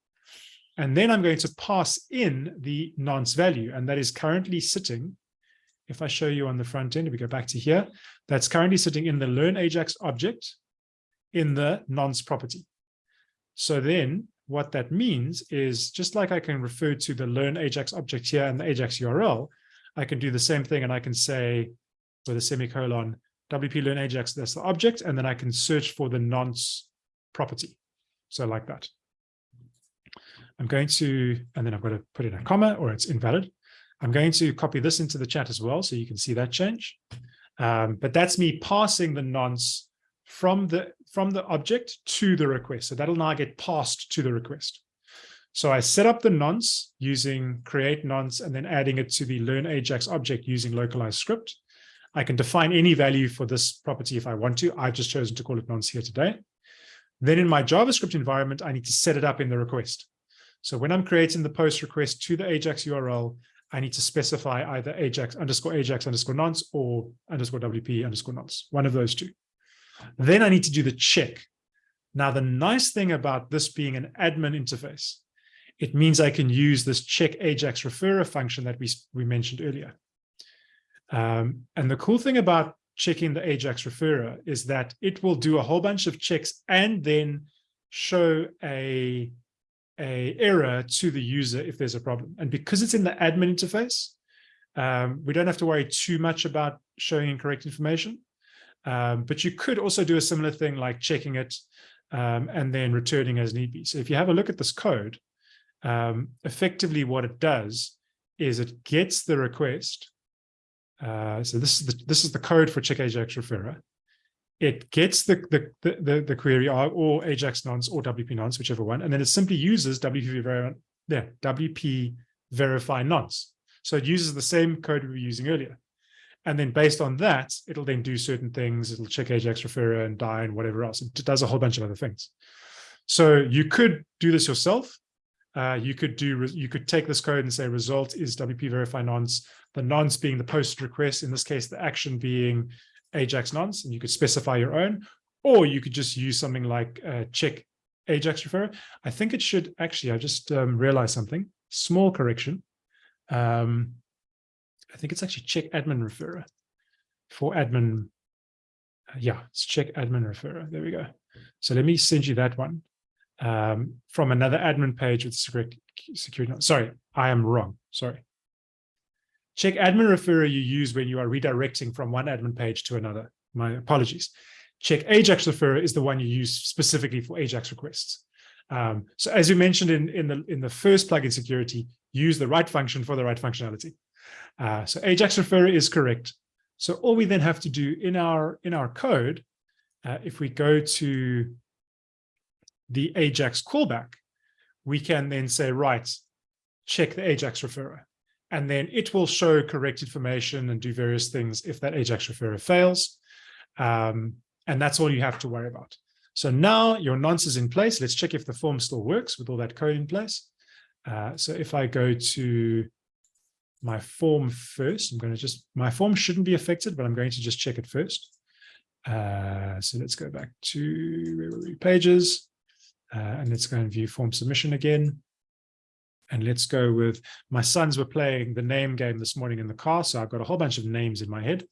And then I'm going to pass in the nonce value, and that is currently sitting. If I show you on the front end, if we go back to here, that's currently sitting in the learn Ajax object in the nonce property. So then what that means is just like I can refer to the learn Ajax object here and the Ajax URL, I can do the same thing and I can say with a semicolon, WP learn Ajax, that's the object, and then I can search for the nonce property. So like that. I'm going to, and then I've got to put in a comma or it's invalid. I'm going to copy this into the chat as well so you can see that change. Um, but that's me passing the nonce from the from the object to the request. So that'll now get passed to the request. So I set up the nonce using create nonce and then adding it to the learn Ajax object using localized script. I can define any value for this property if I want to. I've just chosen to call it nonce here today. Then in my JavaScript environment, I need to set it up in the request. So when I'm creating the post request to the Ajax URL, I need to specify either Ajax underscore Ajax underscore nonce or underscore WP underscore nonce, one of those two. Then I need to do the check. Now, the nice thing about this being an admin interface, it means I can use this check Ajax referrer function that we, we mentioned earlier. Um, and the cool thing about checking the Ajax referrer is that it will do a whole bunch of checks and then show a, a error to the user if there's a problem. And because it's in the admin interface, um, we don't have to worry too much about showing incorrect information. Um, but you could also do a similar thing like checking it um, and then returning as need be. So if you have a look at this code, um, effectively what it does is it gets the request. Uh, so this is the this is the code for check Ajax referrer. It gets the the the, the query or, Ajax nonce or WP nonce, whichever one, and then it simply uses WP verify yeah, WP verify nonce. So it uses the same code we were using earlier. And then based on that, it'll then do certain things. It'll check Ajax referrer and die and whatever else. It does a whole bunch of other things. So you could do this yourself. Uh, you could do you could take this code and say result is WP verify nonce, the nonce being the post request, in this case, the action being Ajax nonce, and you could specify your own, or you could just use something like uh, check Ajax referrer. I think it should actually, I just um, realized something, small correction. Um, I think it's actually check admin referrer for admin. Uh, yeah, it's check admin referrer. There we go. So let me send you that one um, from another admin page with security. Sorry, I am wrong. Sorry. Check admin referrer you use when you are redirecting from one admin page to another. My apologies. Check Ajax referrer is the one you use specifically for Ajax requests. Um, so as you mentioned in, in, the, in the first plugin security, use the right function for the right functionality. Uh, so Ajax referrer is correct. So all we then have to do in our in our code, uh, if we go to the Ajax callback, we can then say, right, check the Ajax referrer. And then it will show correct information and do various things if that Ajax referrer fails. Um, and that's all you have to worry about. So now your nonce is in place. Let's check if the form still works with all that code in place. Uh, so if I go to my form first. I'm going to just, my form shouldn't be affected, but I'm going to just check it first. Uh, so let's go back to pages, uh, and let's go and view form submission again. And let's go with, my sons were playing the name game this morning in the car, so I've got a whole bunch of names in my head.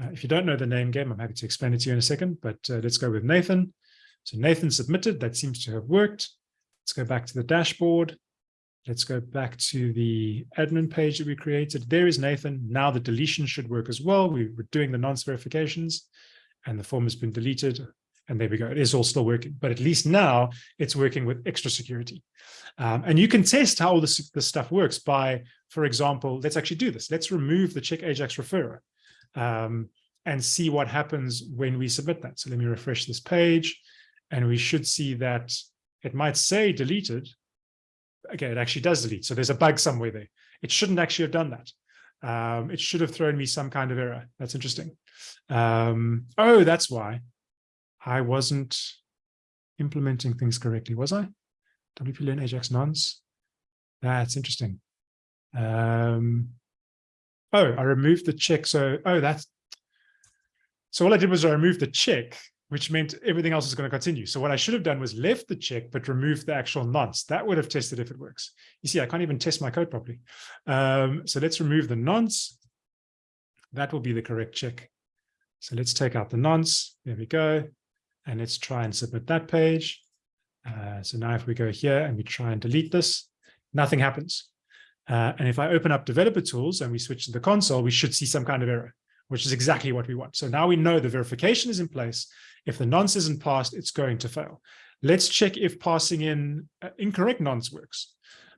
Uh, if you don't know the name game, I'm happy to explain it to you in a second, but uh, let's go with Nathan. So Nathan submitted, that seems to have worked. Let's go back to the dashboard. Let's go back to the admin page that we created. There is Nathan. Now the deletion should work as well. We were doing the nonce verifications and the form has been deleted. And there we go. It is all still working, but at least now it's working with extra security. Um, and you can test how all this, this stuff works by, for example, let's actually do this. Let's remove the check Ajax referrer um, and see what happens when we submit that. So let me refresh this page and we should see that it might say deleted, okay, it actually does delete. So there's a bug somewhere there. It shouldn't actually have done that. Um, it should have thrown me some kind of error. That's interesting. Um, oh, that's why I wasn't implementing things correctly, was I? WP learn Ajax nonce. That's interesting. Um, oh, I removed the check. So, oh, that's, so all I did was I removed the check which meant everything else is going to continue. So what I should have done was left the check, but removed the actual nonce. That would have tested if it works. You see, I can't even test my code properly. Um, so let's remove the nonce. That will be the correct check. So let's take out the nonce. There we go. And let's try and submit that page. Uh, so now if we go here and we try and delete this, nothing happens. Uh, and if I open up developer tools and we switch to the console, we should see some kind of error, which is exactly what we want. So now we know the verification is in place if the nonce isn't passed, it's going to fail. Let's check if passing in uh, incorrect nonce works.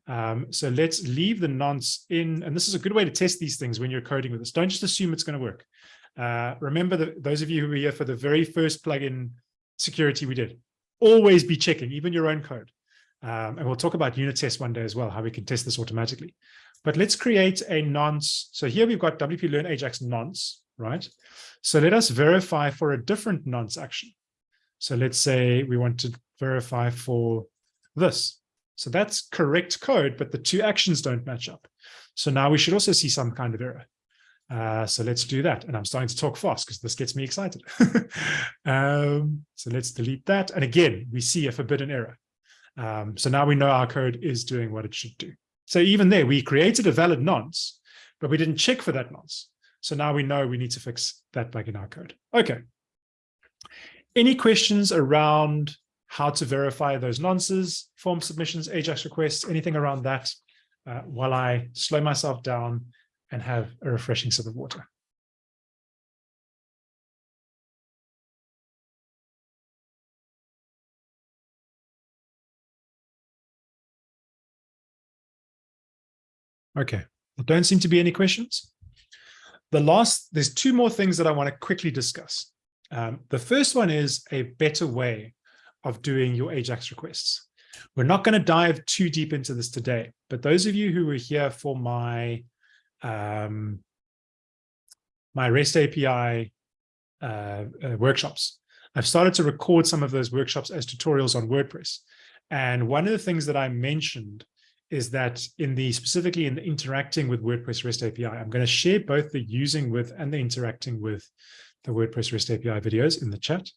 Um, so let's leave the nonce in, and this is a good way to test these things when you're coding with this. Don't just assume it's going to work. Uh, remember that those of you who were here for the very first plugin security we did, always be checking, even your own code. Um, and we'll talk about unit tests one day as well, how we can test this automatically. But let's create a nonce. So here we've got WP Learn Ajax nonce, right? So let us verify for a different nonce action. So let's say we want to verify for this. So that's correct code, but the two actions don't match up. So now we should also see some kind of error. Uh, so let's do that. And I'm starting to talk fast because this gets me excited. <laughs> um, so let's delete that. And again, we see a forbidden error. Um, so now we know our code is doing what it should do. So even there, we created a valid nonce, but we didn't check for that nonce. So now we know we need to fix that bug in our code. Okay. Any questions around how to verify those nonces, form submissions, AJAX requests, anything around that uh, while I slow myself down and have a refreshing sip of water. Okay, there don't seem to be any questions. The last, there's two more things that I want to quickly discuss. Um, the first one is a better way of doing your AJAX requests. We're not going to dive too deep into this today, but those of you who were here for my um, my REST API uh, uh, workshops, I've started to record some of those workshops as tutorials on WordPress. And one of the things that I mentioned is that in the specifically in the interacting with WordPress REST API, I'm going to share both the using with and the interacting with the WordPress REST API videos in the chat,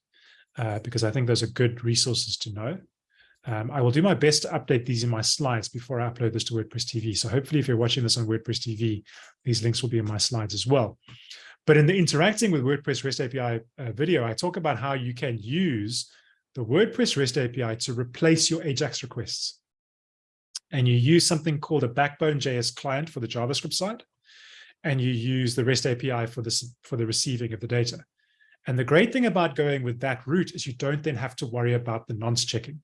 uh, because I think those are good resources to know. Um, I will do my best to update these in my slides before I upload this to WordPress TV. So hopefully if you're watching this on WordPress TV, these links will be in my slides as well. But in the interacting with WordPress REST API uh, video, I talk about how you can use the WordPress REST API to replace your AJAX requests and you use something called a Backbone JS client for the JavaScript side, and you use the REST API for this for the receiving of the data. And the great thing about going with that route is you don't then have to worry about the nonce checking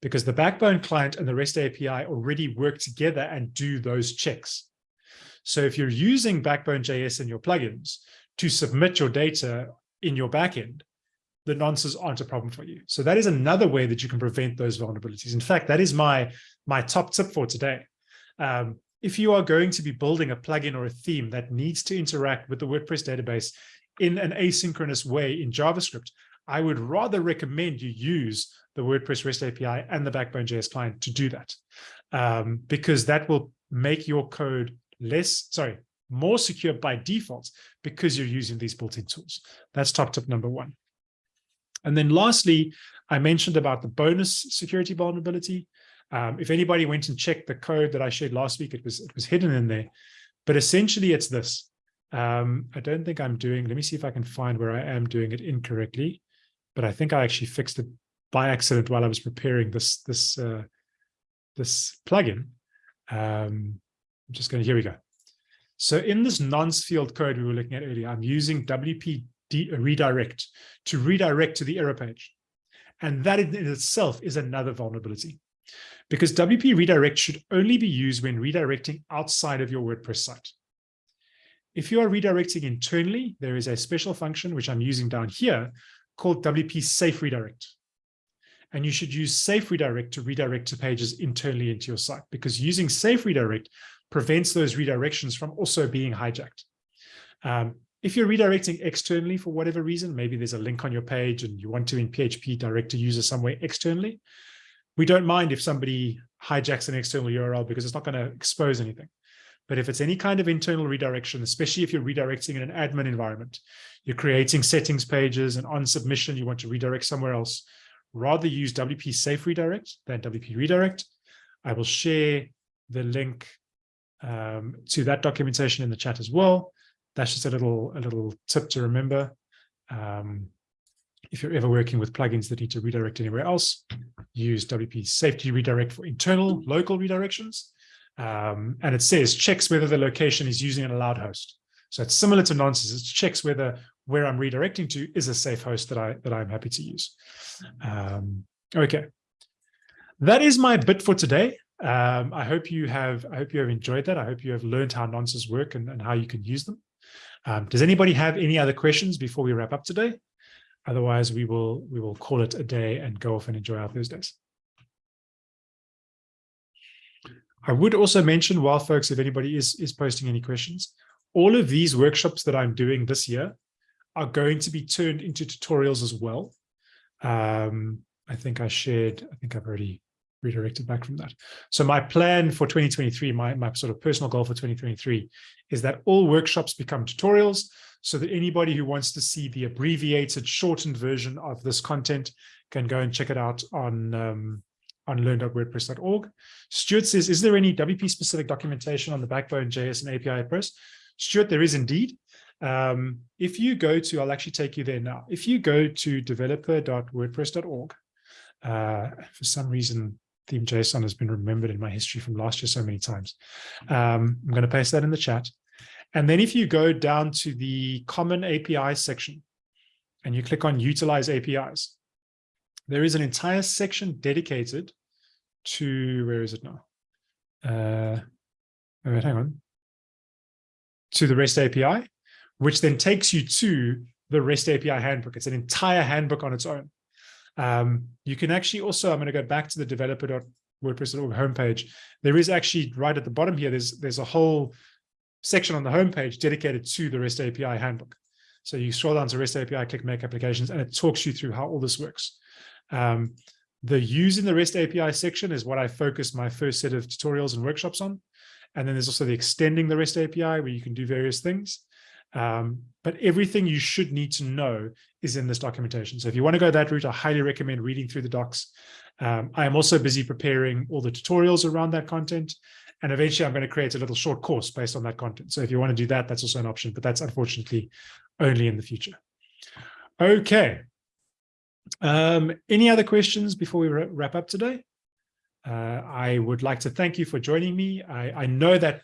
because the Backbone client and the REST API already work together and do those checks. So if you're using Backbone JS in your plugins to submit your data in your backend, the nonces aren't a problem for you. So that is another way that you can prevent those vulnerabilities. In fact, that is my, my top tip for today. Um, if you are going to be building a plugin or a theme that needs to interact with the WordPress database in an asynchronous way in JavaScript, I would rather recommend you use the WordPress REST API and the Backbone JS client to do that, um, because that will make your code less, sorry, more secure by default because you're using these built-in tools. That's top tip number one. And then lastly, I mentioned about the bonus security vulnerability. Um, if anybody went and checked the code that I shared last week, it was it was hidden in there. But essentially, it's this. Um, I don't think I'm doing, let me see if I can find where I am doing it incorrectly. But I think I actually fixed it by accident while I was preparing this, this, uh, this plugin. Um, I'm just going to, here we go. So in this nonce field code we were looking at earlier, I'm using WP redirect to redirect to the error page. And that in itself is another vulnerability because WP redirect should only be used when redirecting outside of your WordPress site. If you are redirecting internally, there is a special function, which I'm using down here, called WP safe redirect. And you should use safe redirect to redirect to pages internally into your site because using safe redirect prevents those redirections from also being hijacked. Um, if you're redirecting externally for whatever reason, maybe there's a link on your page and you want to in PHP direct a user somewhere externally, we don't mind if somebody hijacks an external URL because it's not going to expose anything. But if it's any kind of internal redirection, especially if you're redirecting in an admin environment, you're creating settings pages and on submission, you want to redirect somewhere else, rather use WP Safe Redirect than WP Redirect. I will share the link um, to that documentation in the chat as well that's just a little a little tip to remember. Um, if you're ever working with plugins that need to redirect anywhere else, use WP Safety Redirect for internal local redirections. Um, and it says checks whether the location is using an allowed host. So it's similar to nonces. It checks whether where I'm redirecting to is a safe host that I that I'm happy to use. Um, okay, that is my bit for today. Um, I hope you have I hope you have enjoyed that. I hope you have learned how nonces work and, and how you can use them. Um, does anybody have any other questions before we wrap up today? Otherwise, we will we will call it a day and go off and enjoy our Thursdays. I would also mention, while folks, if anybody is, is posting any questions, all of these workshops that I'm doing this year are going to be turned into tutorials as well. Um, I think I shared, I think I've already redirected back from that. So my plan for 2023, my, my sort of personal goal for 2023 is that all workshops become tutorials so that anybody who wants to see the abbreviated, shortened version of this content can go and check it out on, um, on learn.wordpress.org. Stuart says, is there any WP specific documentation on the Backbone JS and API Press? Stuart, there is indeed. Um, if you go to, I'll actually take you there now. If you go to developer.wordpress.org, uh, for some reason, theme JSON has been remembered in my history from last year so many times. Um, I'm going to paste that in the chat. And then if you go down to the common API section and you click on utilize APIs, there is an entire section dedicated to, where is it now? Uh, wait, hang on. To the REST API, which then takes you to the REST API handbook. It's an entire handbook on its own. Um, you can actually also, I'm going to go back to the developer.wordpress.org homepage. There is actually right at the bottom here, there's, there's a whole section on the homepage dedicated to the REST API handbook. So you scroll down to REST API, click make applications, and it talks you through how all this works. Um, the use in the REST API section is what I focus my first set of tutorials and workshops on. And then there's also the extending the REST API where you can do various things. Um, but everything you should need to know is in this documentation. So if you want to go that route, I highly recommend reading through the docs. Um, I am also busy preparing all the tutorials around that content. And eventually I'm going to create a little short course based on that content. So if you want to do that, that's also an option, but that's unfortunately only in the future. Okay. Um, any other questions before we wrap up today? Uh, I would like to thank you for joining me. I, I know that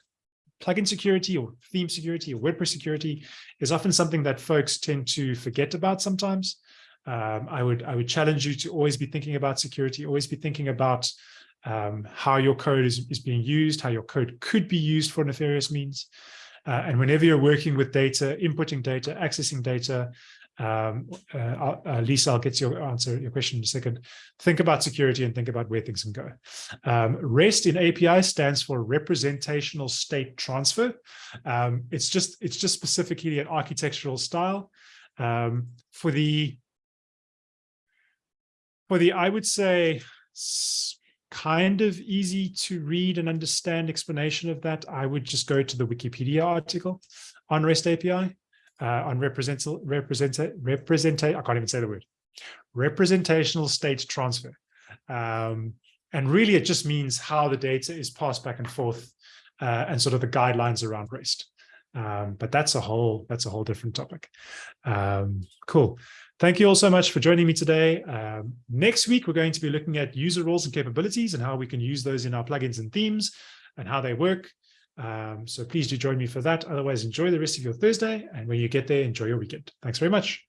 plugin security or theme security or WordPress security is often something that folks tend to forget about sometimes. Um, I would I would challenge you to always be thinking about security, always be thinking about um, how your code is, is being used, how your code could be used for nefarious means. Uh, and whenever you're working with data, inputting data, accessing data, um, uh, uh, Lisa, I'll get your answer your question in a second. Think about security and think about where things can go. Um, REST in API stands for representational state transfer. Um, it's just it's just specifically an architectural style. Um, for the for the I would say kind of easy to read and understand explanation of that, I would just go to the Wikipedia article on REST API on represent, represent, represent, I can't even say the word, representational state transfer. Um, and really, it just means how the data is passed back and forth uh, and sort of the guidelines around REST. Um, but that's a whole that's a whole different topic. Um, cool. Thank you all so much for joining me today. Um, next week, we're going to be looking at user roles and capabilities and how we can use those in our plugins and themes and how they work. Um, so please do join me for that. Otherwise, enjoy the rest of your Thursday. And when you get there, enjoy your weekend. Thanks very much.